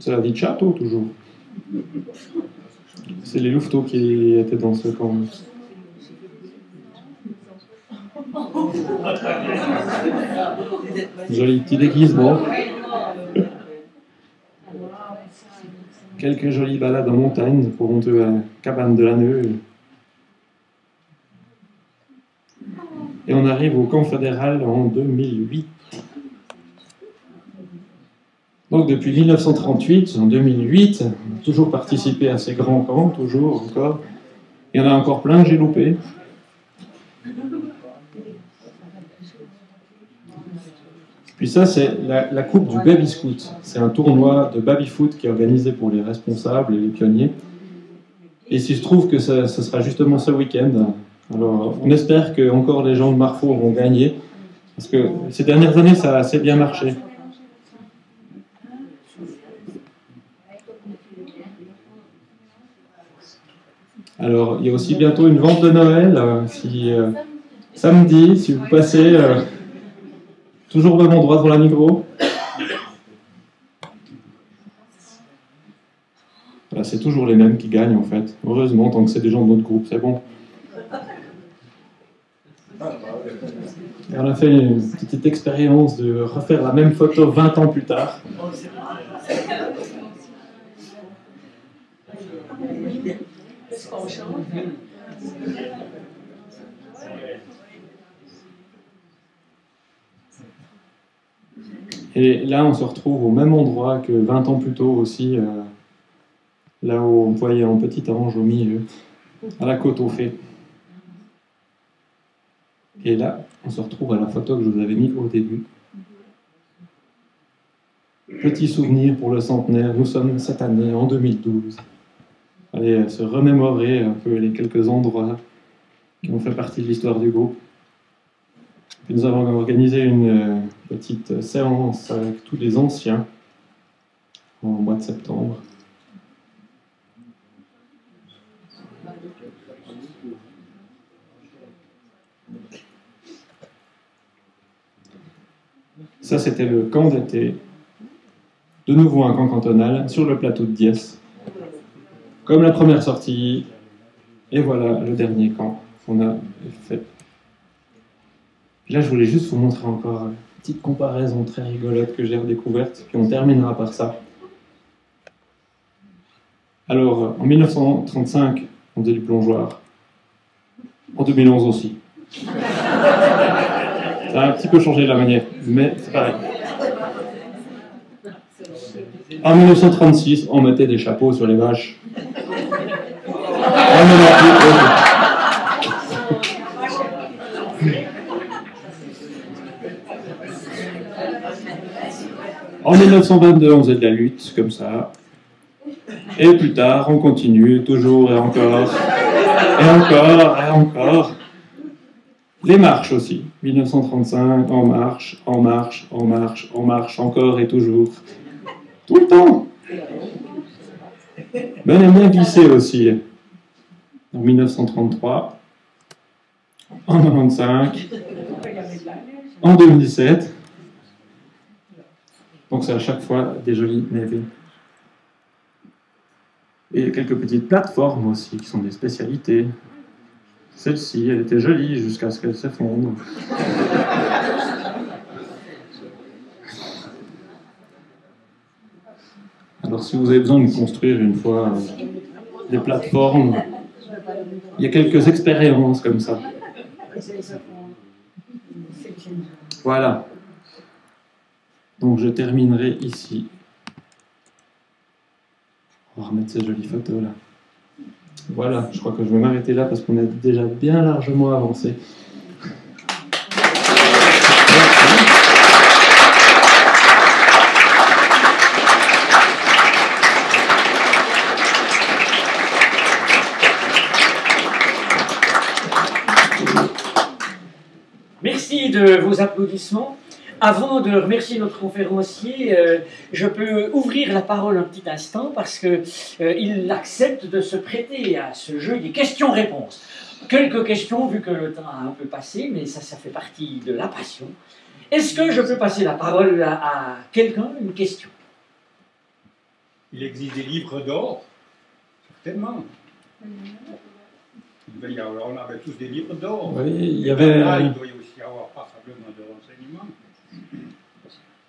c'est la vie de château toujours. C'est les louveteaux qui étaient dans ce camp. Joli petit déguisement. Quelques jolies balades en montagne pour monter à la cabane de la Et on arrive au camp fédéral en 2008. Depuis 1938, en 2008, on a toujours participé à ces grands camps, toujours, encore. Il y en a encore plein que j'ai loupé. Puis ça, c'est la, coupe du Baby Scout. C'est un tournoi de baby-foot qui est organisé pour les responsables et les pionniers. Et s'il se trouve que ce sera justement ce week-end, alors on espère que encore les gens de Marfo vont gagner, parce que ces dernières années, ça a assez bien marché. Alors, il y a aussi bientôt une vente de Noël. Euh, si, euh, samedi, si vous passez, euh, toujours au même endroit devant la Migros. c'est toujours les mêmes qui gagnent en fait. Heureusement, tant que c'est des gens de notre groupe, c'est bon. Et on a fait une petite expérience de refaire la même photo 20 ans plus tard. Et là, on se retrouve au même endroit que 20 ans plus tôt aussi, euh, là où on voyait un petit ange au milieu, à la côte au fait. Et là, on se retrouve à la photo que je vous avais mise au début. Petit souvenir pour le centenaire, nous sommes cette année, en 2012. Allez se remémorer un peu les quelques endroits qui ont fait partie de l'histoire du groupe. nous avons organisé une euh, petite séance avec tous les anciens en mois de septembre. Ça, c'était le camp d'été. De nouveau un camp cantonal sur le plateau de Diès. Comme la première sortie. Et voilà le dernier camp qu'on a fait. Là, je voulais juste vous montrer encore une petite comparaison très rigolote que j'ai redécouverte, puis on terminera par ça. Alors, en 1935, on faisait du plongeoir. En 2011 aussi. Ça a un petit peu changé la manière, mais c'est pareil. En 1936, on mettait des chapeaux sur les vaches. En 1922, on faisait de la lutte, comme ça. Et plus tard, on continue, toujours et encore, et encore, et encore. Les marches aussi. 1935, en marche, en marche, en marche, en marche, encore et toujours. Tout le temps. Ben, bien glisser aussi. En 1933, en 95, en 2017. Donc c'est à chaque fois des jolis navets. Et quelques petites plateformes aussi qui sont des spécialités. Celle-ci, elle était jolie jusqu'à ce qu'elle s'effondre. Si vous avez besoin de construire une fois euh, des plateformes, il y a quelques expériences comme ça. Voilà. Donc je terminerai ici. On va remettre ces jolies photos là. Voilà, je crois que je vais m'arrêter là parce qu'on a déjà bien largement avancé. De vos applaudissements. Avant de remercier notre conférencier, euh, je peux ouvrir la parole un petit instant parce qu'il euh, accepte de se prêter à ce jeu des questions-réponses. Quelques questions, vu que le temps a un peu passé, mais ça, ça fait partie de la passion. Est-ce que je peux passer la parole à, à quelqu'un Une question? Il existe des livres d'or Certainement. Il devait y avoir, on avait tous des livres d'or. Oui, il y avait. Là, il doit y aussi avoir passablement de renseignements.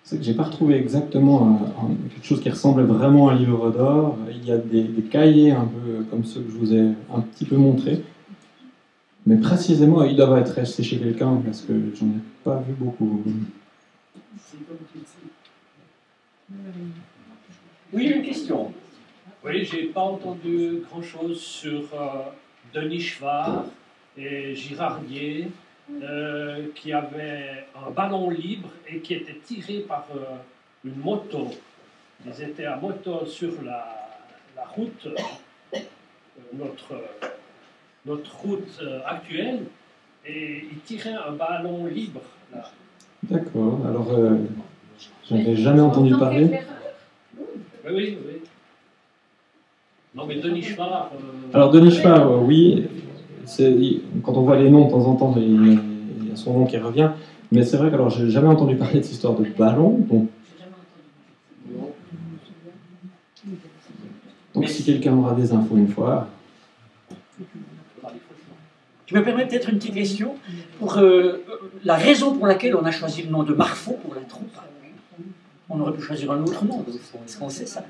C'est que j'ai pas retrouvé exactement euh, un- quelque chose qui ressemblait vraiment à un livre d'or. Il y a des, des cahiers un peu comme ceux que je vous ai un petit peu montrés. Mais précisément, ils doivent être restés chez quelqu'un parce que j'en ai pas vu beaucoup. Oui, une question. Oui, j'ai pas entendu grand-chose sur euh, Denis Chevard et Girardier euh, qui avaient un ballon libre et qui était tiré par euh, une moto. Ils étaient à moto sur la, la route, euh, notre, notre route euh, actuelle, et ils tiraient un ballon libre. D'accord, alors euh, j'avais jamais entendu parler. Oui, oui, oui. Non, mais Denis euh, Alors Denis euh, oui, quand on voit les noms de temps en temps, il, y a son nom qui revient. Mais c'est vrai que alors j'ai jamais entendu parler de cette histoire de ballon. Donc si quelqu'un aura des infos une fois, Je me permets peut-être une petite question pour euh, la raison pour laquelle on a choisi le nom de Marfo pour la troupe. On aurait pu choisir un autre nom. Est-ce qu'on sait ça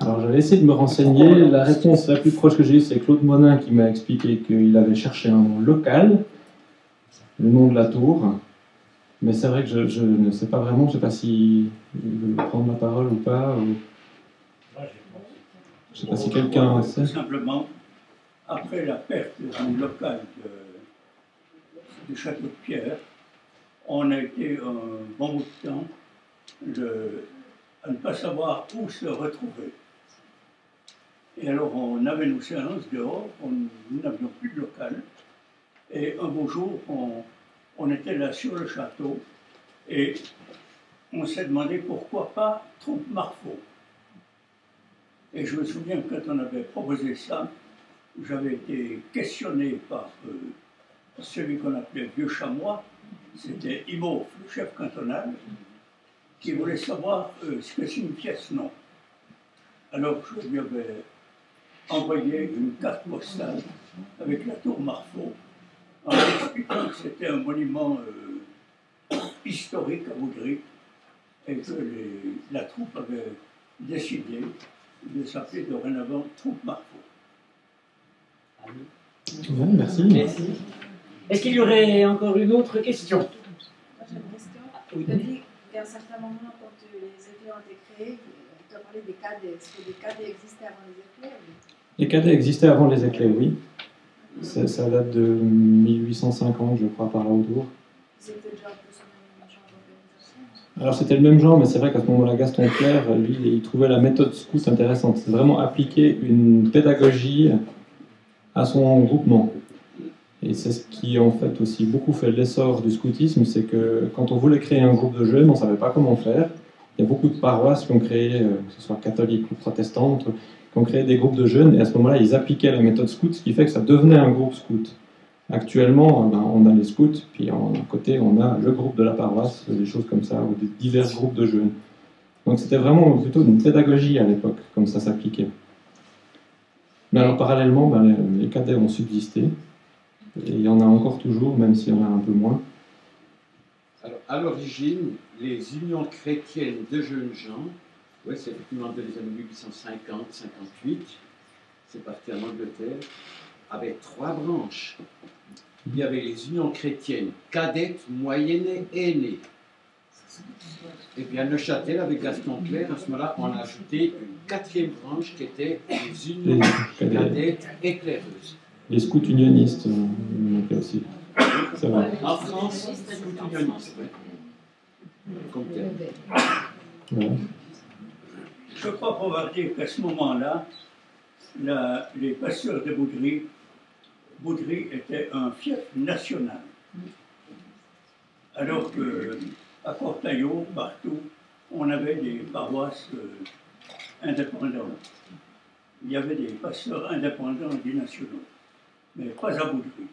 alors j'avais essayé de me renseigner. La réponse la plus proche que j'ai eue, c'est Claude Monin qui m'a expliqué qu'il avait cherché un nom local, le nom de la tour. Mais c'est vrai que je, je ne sais pas vraiment, je ne sais pas si il veut prendre la parole ou pas. ou- Je ne sais pas si quelqu'un sait. Tout simplement, après la perte du local de- du château de Pierre, on a été un bon bout de temps à ne pas savoir où se retrouver. Et alors on avait nos séances dehors, on- nous n'avions plus de local. Et un beau jour, on, était là sur le château et on s'est demandé pourquoi pas Troupe Marfaux. Et je me souviens que quand on avait proposé ça, j'avais été questionné par euh, celui qu'on appelait Vieux Chamois, c'était Imo, le chef cantonal, qui voulait savoir euh, ce que signifiait ce nom. Alors je lui avais envoyé une carte postale avec la tour Marfaux, en lui expliquant que c'était un monument euh, historique à Moudry et que les- la troupe avait décidé de s'appeler dorénavant Troupe Marfaux. Merci. Merci. Est-ce qu'il y aurait encore une autre question? Une. Oui. Qu'à un certain moment, quand les éclairs ont été créés, tu as parlé des cadets. Est-ce que les cadets existaient avant les éclairs ou- Les cadets existaient avant les éclairs, oui. Ça, ça date de 1850, je crois, par là autour. Ils étaient déjà un peu sur le même genre d'organisation Alors c'était le même genre, mais c'est vrai qu'à ce moment-là, Gaston Clair, lui, il trouvait la méthode scout intéressante. C'est vraiment appliquer une pédagogie à son groupement. Et c'est ce qui en fait aussi beaucoup fait l'essor du scoutisme, c'est que quand on voulait créer un groupe de jeunes, on ne savait pas comment faire. Il y a beaucoup de paroisses qui ont créé, euh, que ce soit catholiques ou protestantes, qui ont créé des groupes de jeunes, et à ce moment-là, ils appliquaient la méthode scout, ce qui fait que ça devenait un groupe scout. Actuellement, eh ben, on a les scouts, puis en côté, on a le groupe de la paroisse, des choses comme ça, ou des divers groupes de jeunes. Donc c'était vraiment plutôt une pédagogie à l'époque, comme ça s'appliquait. Mais alors parallèlement, ben, les cadets ont subsisté, et il y en a encore toujours, même s'il y en a un peu moins. Alors, à l'origine, les unions chrétiennes de jeunes gens c'est effectivement dans les années 1850-58. C'est parti en Angleterre avec trois branches. Il y avait les unions chrétiennes cadettes, moyennes et aînées. Et puis à Neuchâtel, avec Gaston Clair, à ce moment-là, on a ajouté une quatrième branche qui était les unions cadettes éclaireuses. Les scouts unionistes, euh, aussi. Ça va. En France, scouts unionistes, Je crois pouvoir dire qu'à ce moment-là, les pasteurs de Boudry, Boudry était un fief national. Alors que à Cortaillot, partout, on avait des paroisses euh, indépendantes. Il y avait des pasteurs indépendants et des nationaux, mais pas à Boudry.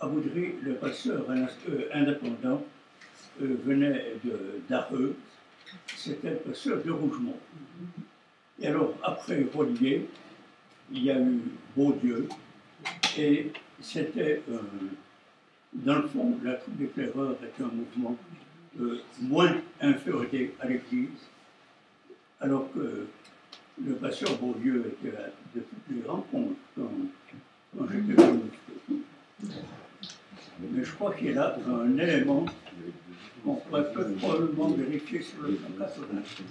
À Boudry, le pasteur euh, indépendant euh, venait d'Areux, c'était le pasteur de Rougemont. Et alors, après Rolier, il y a eu Beaudieu, et c'était, dans le fond, la Coupe des Éclaireurs était un mouvement moins inféodé à l'Église, alors que le pasteur Beaulieu était de toutes les rencontres Mais je crois qu'il y a un élément qu'on pourrait probablement vérifier sur le plan catholique.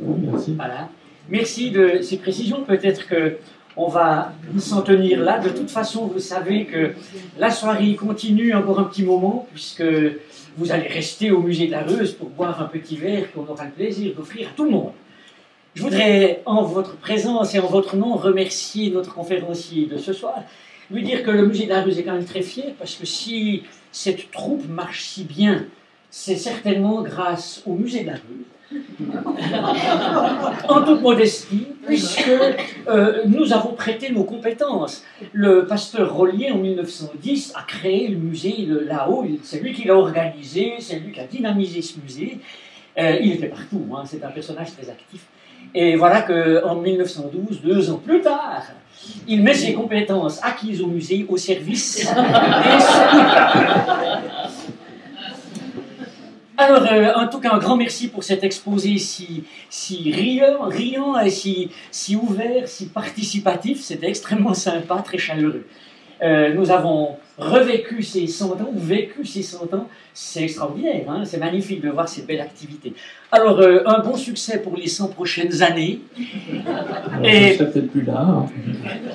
Merci. Voilà. Merci de ces précisions. Peut-être que on va s'en tenir là. De toute façon, vous savez que la soirée continue encore un petit moment, puisque vous allez rester au musée de la Reuse pour boire un petit verre qu'on aura le plaisir d'offrir à tout le monde. Je voudrais, en votre présence et en votre nom, remercier notre conférencier de ce soir, lui dire que le musée de la Reuse est quand même très fier, parce que si cette troupe marche si bien, c'est certainement grâce au musée de la Reuse en toute modestie, puisque euh, nous avons prêté nos compétences. Le pasteur Rollier, en 1910, a créé le musée là-haut. C'est lui qui l'a organisé, c'est lui qui a dynamisé ce musée. Euh, il était partout, hein, c'est un personnage très actif. Et voilà qu'en 1912, deux ans plus tard, il met ses compétences acquises au musée au service alors, euh, en tout cas, un grand merci pour cet exposé si, si riant, riant et si ouvert, si participatif. C'était extrêmement sympa, très chaleureux. Euh, nous avons revécu ces 100 ans, ou vécu ces 100 ans. C'est extraordinaire, hein c'est magnifique de voir cette belle activité. Alors, euh, un bon succès pour les 100 prochaines années. Et peut-être plus là. Hein.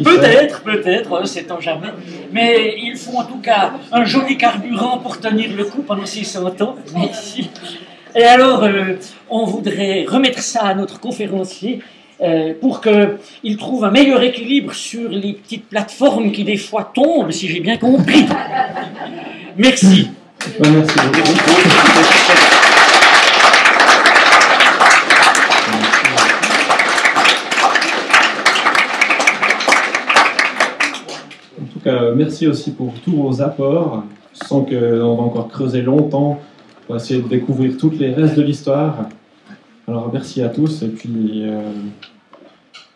Peut-être, peut-être, c'est en jamais. Mais il faut en tout cas un joli carburant pour tenir le coup pendant ces 100 ans. Merci. Et alors, euh, on voudrait remettre ça à notre conférencier euh, pour qu'il trouve un meilleur équilibre sur les petites plateformes qui des fois tombent, si j'ai bien compris. Merci. Merci En tout cas, merci aussi pour tous vos apports. Je sens qu'on va encore creuser longtemps pour essayer de découvrir toutes les restes de l'histoire. Alors merci à tous et puis euh,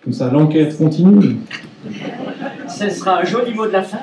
comme ça l'enquête continue. Ce sera un joli mot de la fin.